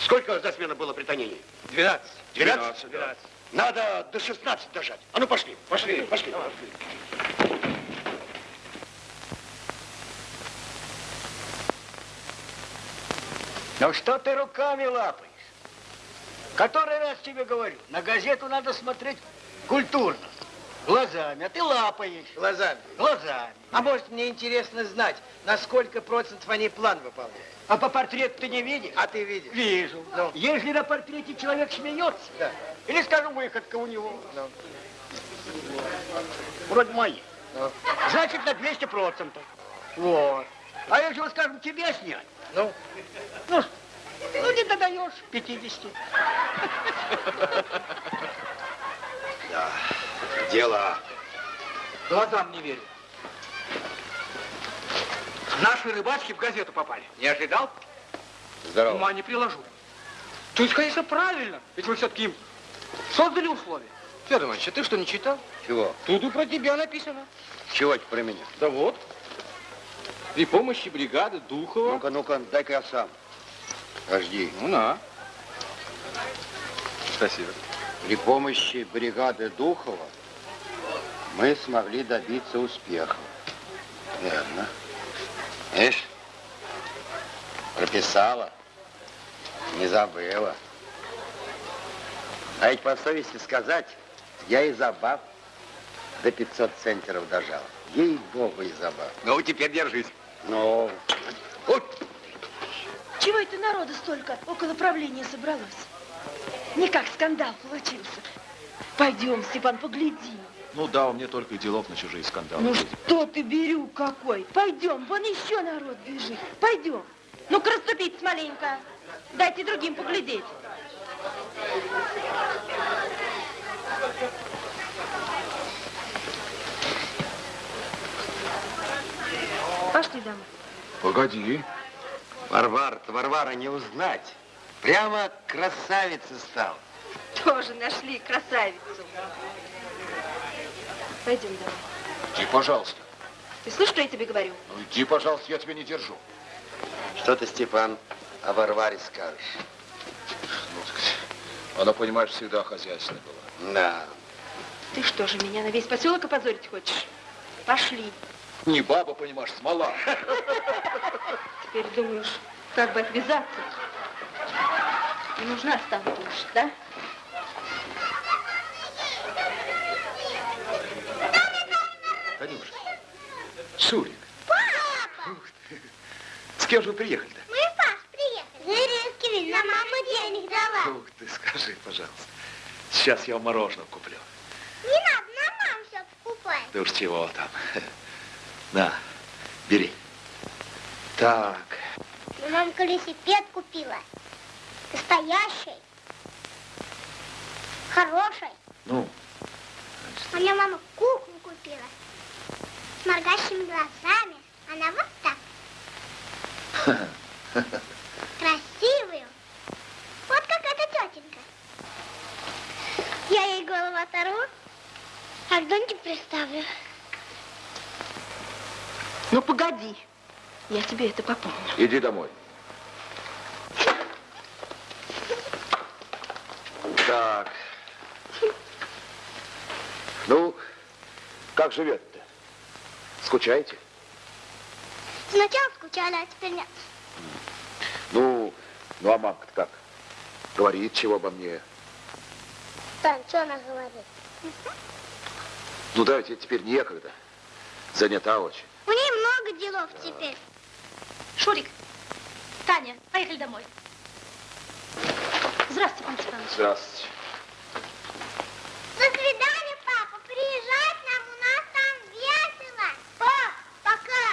Сколько за смену было притонений? 12. 12? 12. Надо до 16 дожать. А ну пошли, пошли, пошли. Ну что ты руками лапаешь? Который раз тебе говорю, на газету надо смотреть культурно. Глазами, а ты лапаешь. Глазами. Глазами. А может, мне интересно знать, на сколько процентов они план выполняют? А по портрету ты не видишь? А ты видишь? Вижу. Ну. Если на портрете человек смеется, Да. или, скажем, выходка у него, Ну. вроде мои, Ну. значит, на 200 процентов. Вот. А если, вот, скажем, тебе снять, Ну, ну, ну не додаешь 50. Дело. Глазам не верю. Наши рыбачки в газету попали. не ожидал? Здорово. Ума не приложу. То есть, конечно, правильно. Ведь вы все-таки им создали условия. Федор Иванович, а ты что, не читал? Чего? Тут и про тебя написано. Чего это про меня? Да вот. При помощи бригады Духова. Ну-ка, ну-ка, дай-ка я сам. Подожди. Ну, на. Спасибо. При помощи бригады Духова мы смогли добиться успеха. Верно. Видишь, прописала, не забыла. А ведь по совести сказать, я и забав до 500 центнеров дожал. Ей-богу, и забав. Ну, теперь держись. Ну, Чего это народу столько около правления собралось? Никак скандал получился. Пойдем, Степан, погляди. Ну да, мне только и делов на чужие скандалы. Ну что ты, Берю какой? Пойдем, вон еще народ бежит. Пойдем. Ну-ка, расступитесь маленько. Дайте другим поглядеть. Пошли домой. Погоди. Варвара-то, Варвара не узнать. Прямо красавица стал. Тоже нашли красавицу. Пойдем домой. Иди, пожалуйста. Ты слышишь, что я тебе говорю? Ну иди, пожалуйста, я тебя не держу. Что ты, Степан, о Варваре скажешь? Ну, так, она, понимаешь, всегда хозяйственная была. Да. Ты что же, меня на весь поселок опозорить хочешь? Пошли. Не баба, понимаешь, смола. Теперь думаешь, как бы отвязаться? Не нужна стала больше, да? Шурик, Папа! с кем же вы приехали-то? Мы, Паш, приехали. Зыринский нам мама денег дала. Ух ты, скажи, пожалуйста. Сейчас я вам мороженое куплю. Не надо, нам мама все покупает. Да уж чего там. На, бери. Так, Ну, мама велосипед купила. Настоящий. Хороший. ну, У меня мама куклу купила. С моргающими глазами. Она вот так. Красивую. Вот как эта тетенька. Я ей голову оторву, а к Доньке приставлю. Ну, погоди. Я тебе это попомню. иди домой. Так. Ну, как живет-то? Скучаете? Сначала скучали, а теперь нет. Ну, ну а мамка-то как? Говорит чего обо мне? Тань, что она говорит? Ну да, ведь теперь некогда. Занята очень. У нее много делов теперь. Шурик, Таня, поехали домой. Здравствуйте, Пан Степанович. Здравствуйте. До свидания, папа. Приезжай к нам, у нас там весело. Пап, пока.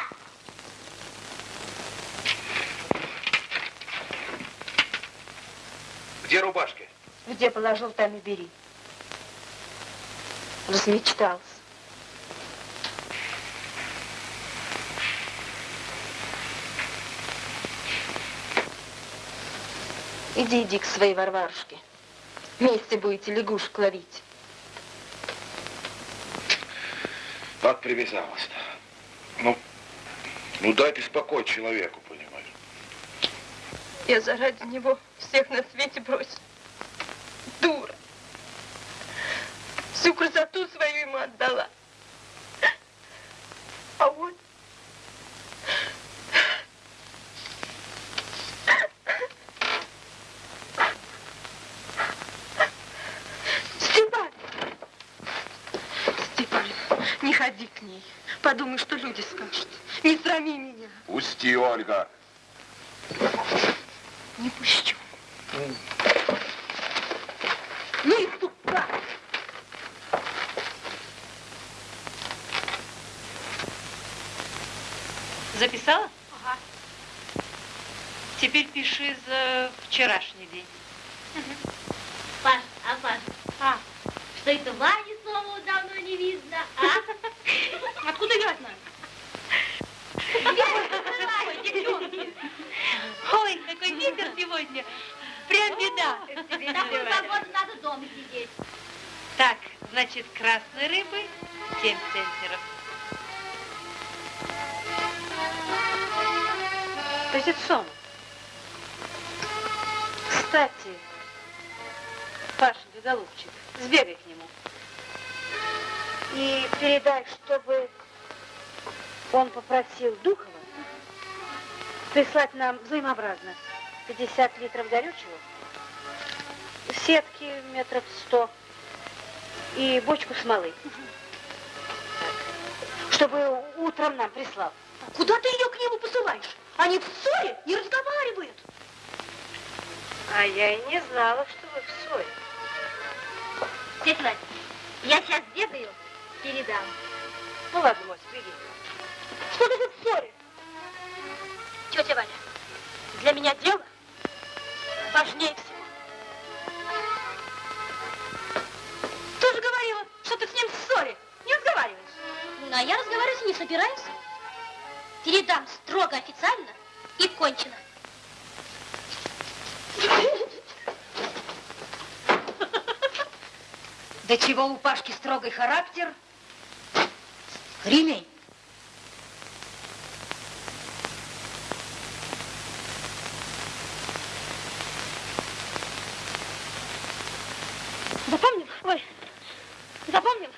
Где рубашки? Где положил, там и бери. Размечтался. Иди, иди к своей Варварушке. Вместе будете лягушек ловить. Так привязалась-то. Ну, ну дайте спокой человеку, понимаешь. Я заради него всех на свете бросила. Дура. Всю красоту свою ему отдала. А он... нам взаимообразно 50 литров горючего, сетки метров 100 и бочку смолы. Чтобы утром нам прислал. Куда ты ее к нему посылаешь? Они в ссоре не разговаривают. А я и не знала, что вы в ссоре. Тетя Вань, я сейчас бегаю, передам. Ну ладно, Мось, беги. Что ты в ссоре? Тетя Валя, для меня дело важнее всего. Ты же говорила, что ты с ним в ссоре. Не разговариваешь. Ну, а я разговаривать не собираюсь. Передам строго официально и кончено. До чего у Пашки строгий характер? Ремень. Запомнил? Ой, запомнил?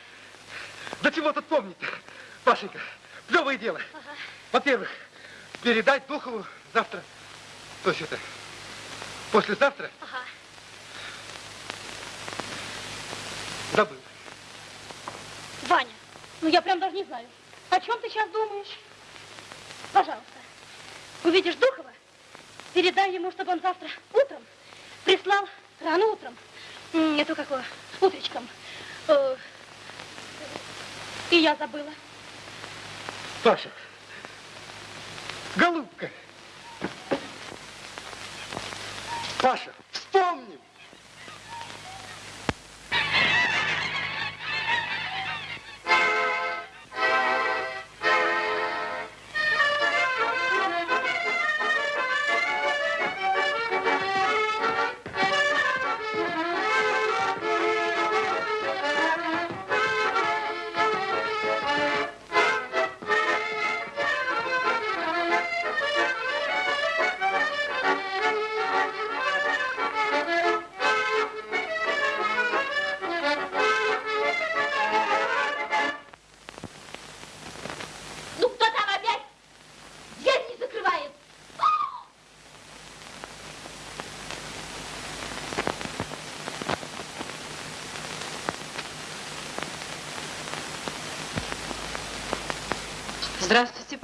Да чего тут помнить Пашенька, плевое дело. Во-первых, передать Духову завтра, то есть это, послезавтра, Ага. забыл. Ваня, ну я прям даже не знаю. О чем ты сейчас думаешь? Пожалуйста, увидишь Духова, передай ему, чтобы он завтра утром прислал рано утром, эту какого, утречком. И я забыла. Паша, голубка, Паша, вспомним.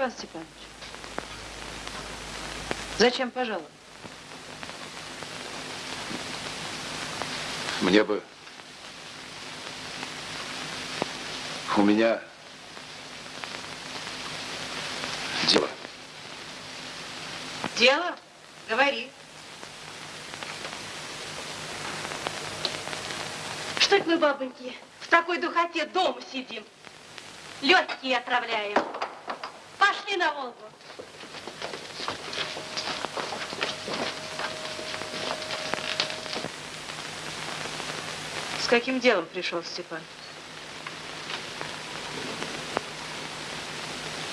Степан Степанович. Зачем пожаловал? Мне бы... У меня... Дело. Дело? Говори. Что это мы, бабоньки, в такой духоте дома сидим? Легкие отравляем. Пошли на Волгу. С каким делом пришел Степан?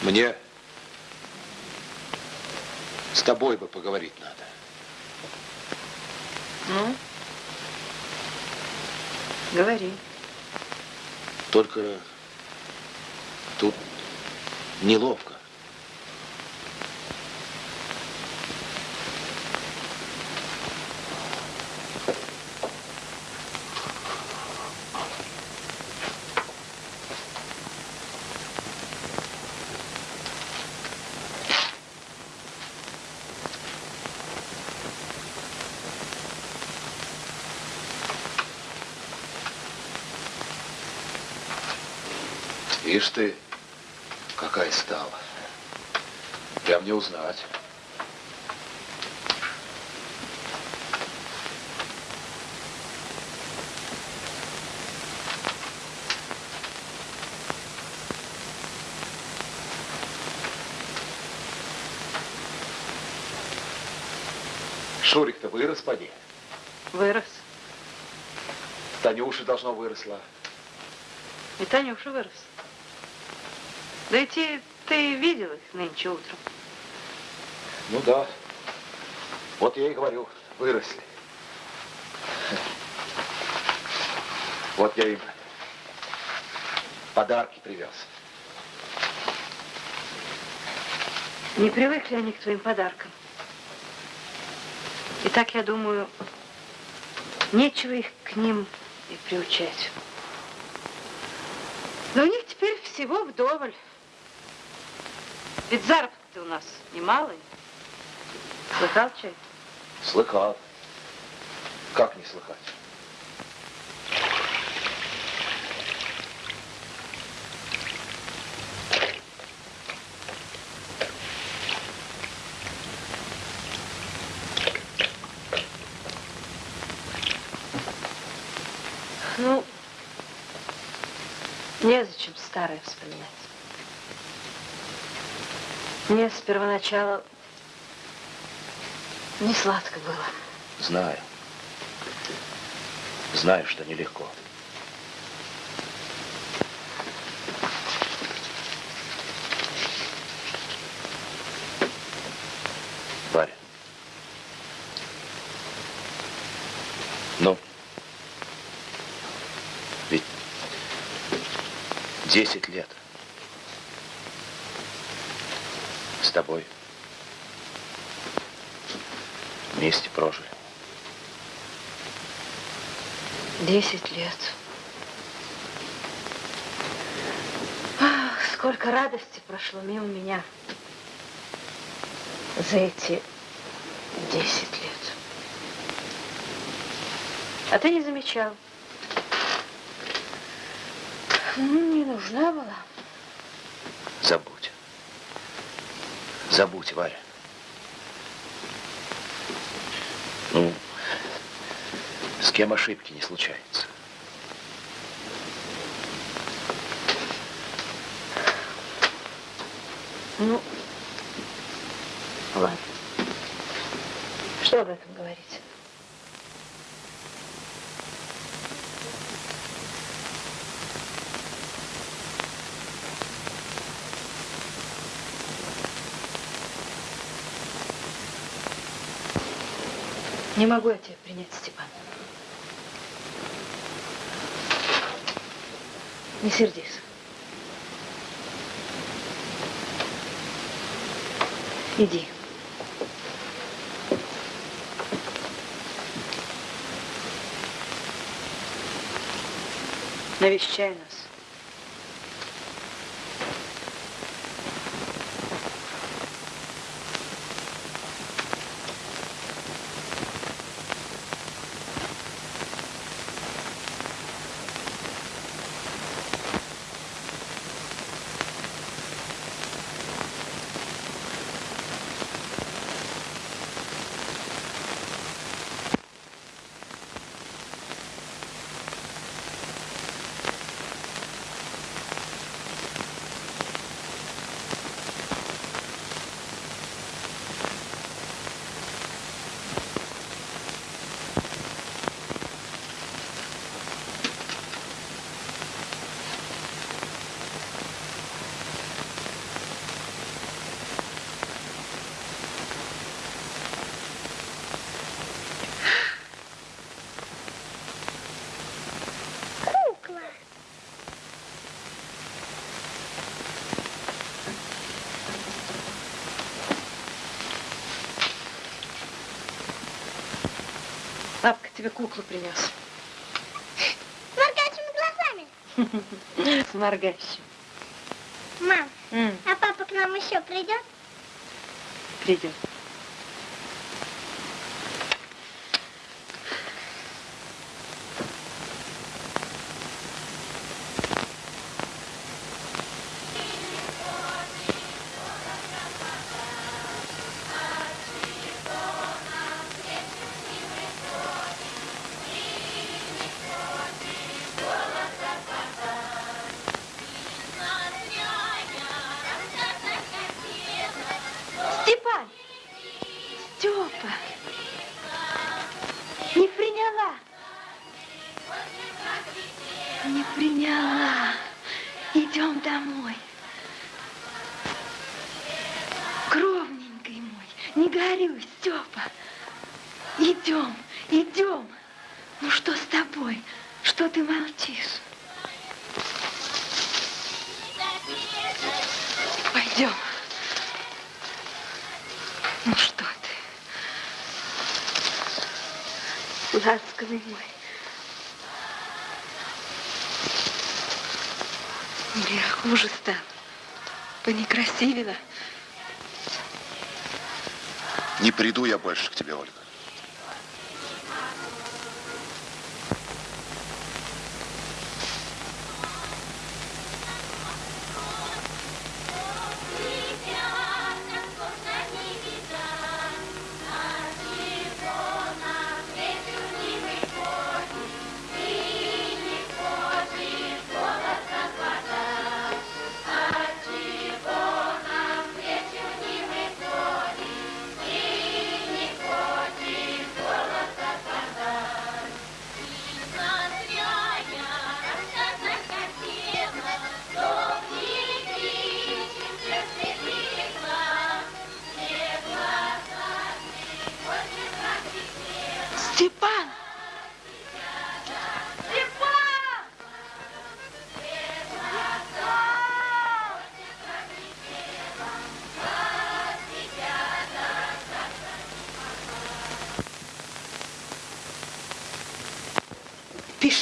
Мне с тобой бы поговорить надо. Ну? Говори. Только тут неловко. Ишь ты, какая стала. Прям не узнать. Шурик-то вырос, поди. Вырос. Танюша должно выросла. И Танюша вырос. Да и те, ты видел их нынче утром. Ну да. Вот я и говорю, выросли. Вот я им подарки привез. Не привыкли они к твоим подаркам. И так, я думаю, нечего их к ним и приучать. Но у них теперь всего вдоволь. Ведь заработок-то у нас немалый. Слыхал, чай? Слыхал. Как не слыхать? Ну, незачем старое вспоминать. Мне с первоначала не сладко было. Знаю. Знаю, что нелегко. Варя. Ну? Ведь 10 лет с тобой вместе прожили. Десять лет. Ах, Сколько радости прошло мимо меня за эти десять лет. А ты не замечал. Ну, не нужна была. Забудь. Забудь, Варя. Ну, с кем ошибки не случается. Ну, ладно. Что об этом говорить? Не могу я тебя принять, Степан. Не сердись. Иди. Навещай нас. Тебе куклу принес. С моргающими глазами. С моргающим. Мам, М, а папа к нам еще придет? Придет.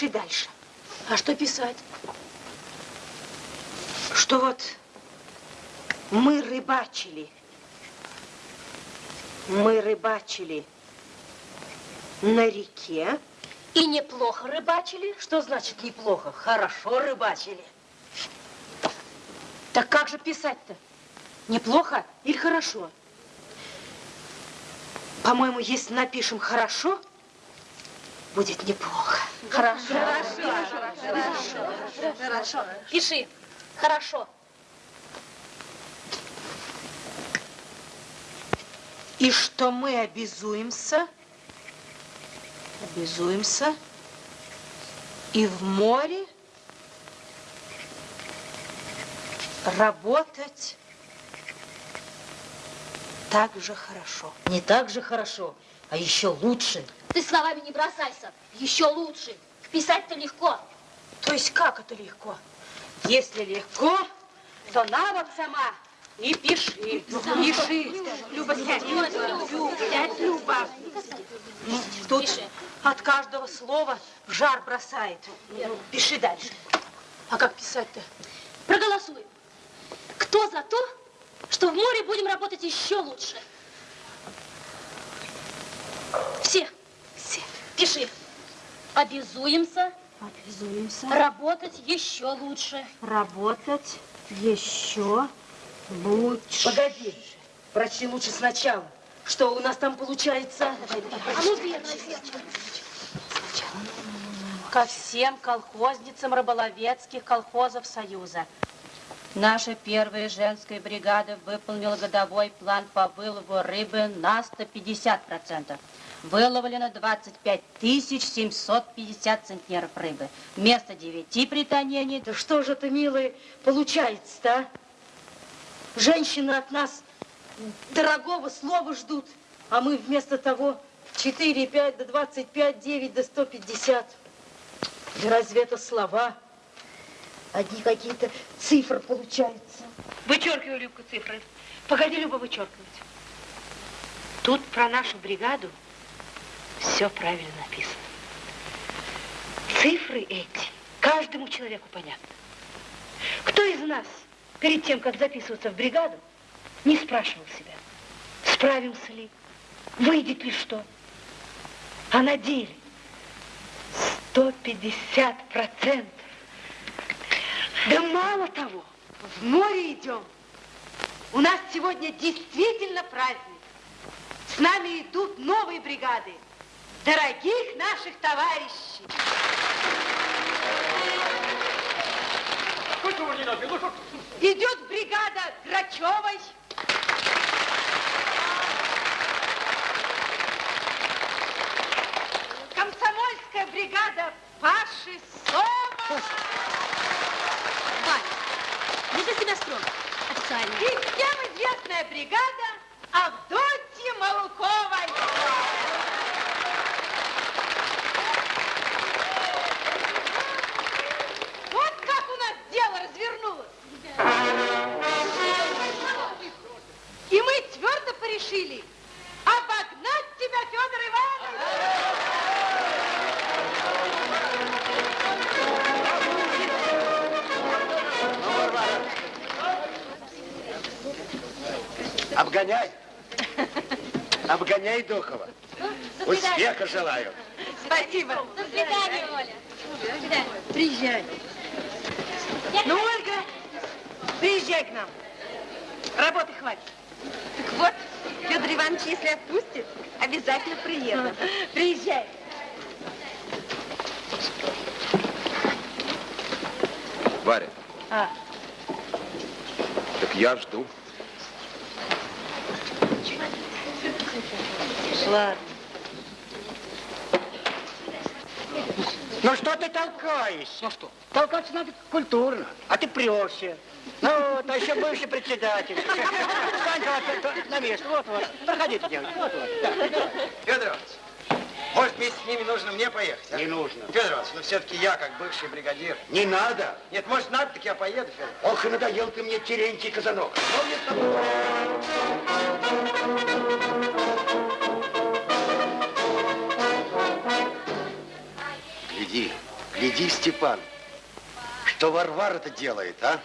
Пиши дальше. А что писать? Что вот Мы рыбачили. Мы рыбачили на реке. И неплохо рыбачили. Что значит неплохо? Хорошо рыбачили. Так как же писать-то? Неплохо или хорошо? По-моему, если напишем хорошо, будет неплохо. Хорошо. Хорошо. Хорошо. Хорошо. Пиши. Хорошо. И что мы обязуемся, обязуемся и в море работать так же хорошо. Не так же хорошо, а еще лучше. Ты словами не бросайся. Еще лучше. Писать-то легко. То есть как это легко? Если легко, то на вот сама и пиши. Пиши. Люба, сядь. Сядь, Люба. Ну, Тут от каждого слова жар бросает. Ну, Пиши дальше. А как писать-то? Проголосуем. Кто за то, что в море будем работать еще лучше? Все. Пиши. Обязуемся Обязуемся работать еще лучше. работать еще лучше. Погоди, прочти лучше сначала. Что у нас там получается? А ну, верно, ко всем колхозницам рыболовецких колхозов Союза. Наша первая женская бригада выполнила годовой план по вылову рыбы на 150%. Выловлено 25 750 центнеров рыбы. Вместо 9 при тонении... Да что же это, милые, получается-то, а? Женщины от нас дорогого слова ждут, а мы вместо того 4, 5 до 25, 9 до 150. Да разве это слова? Одни какие-то цифры получаются. Вычеркивай, Любка, цифры. Погоди, Люба, вычеркивать. Тут про нашу бригаду все правильно написано. Цифры эти каждому человеку понятны. Кто из нас перед тем, как записываться в бригаду, не спрашивал себя, справимся ли, выйдет ли что? А на деле 150 процентов. Да мало того, в море идем. У нас сегодня действительно праздник. С нами идут новые бригады. Дорогих наших товарищей. Идет бригада Грачевой. Комсомольская бригада Паши Сома. Не для себя строго. Официально. И всем известная бригада Авдотьи Малуковой. Вот как у нас дело развернулось. И мы твердо порешили обогнать тебя, Федор Иванович. Обгоняй. Обгоняй Духова. Успеха желаю. Спасибо. До свидания, Оля. До свидания. Приезжай. Ну, Ольга, приезжай к нам. Работы хватит. Так вот, Федор Иванович, если отпустит, обязательно приеду. Приезжай. Варя, А, так я жду. Ладно. Ну что ты толкаешься? Ну что? Толкаться надо культурно, а ты прешься. Ну вот, а еще бывший председатель. Встань на место, вот, вот. Проходите, девочки, вот, вот. Да. Федор Иванович, может, вместе с ними нужно мне поехать? а? Не нужно. Федор Иванович, ну все-таки я, как бывший бригадир. Не надо. Нет, может, надо, так я поеду, Федор. Ох, и надоел ты мне, Терентий Казанок. Мне с тобой. Гляди, гляди, Степан, что Варвара-то делает, а?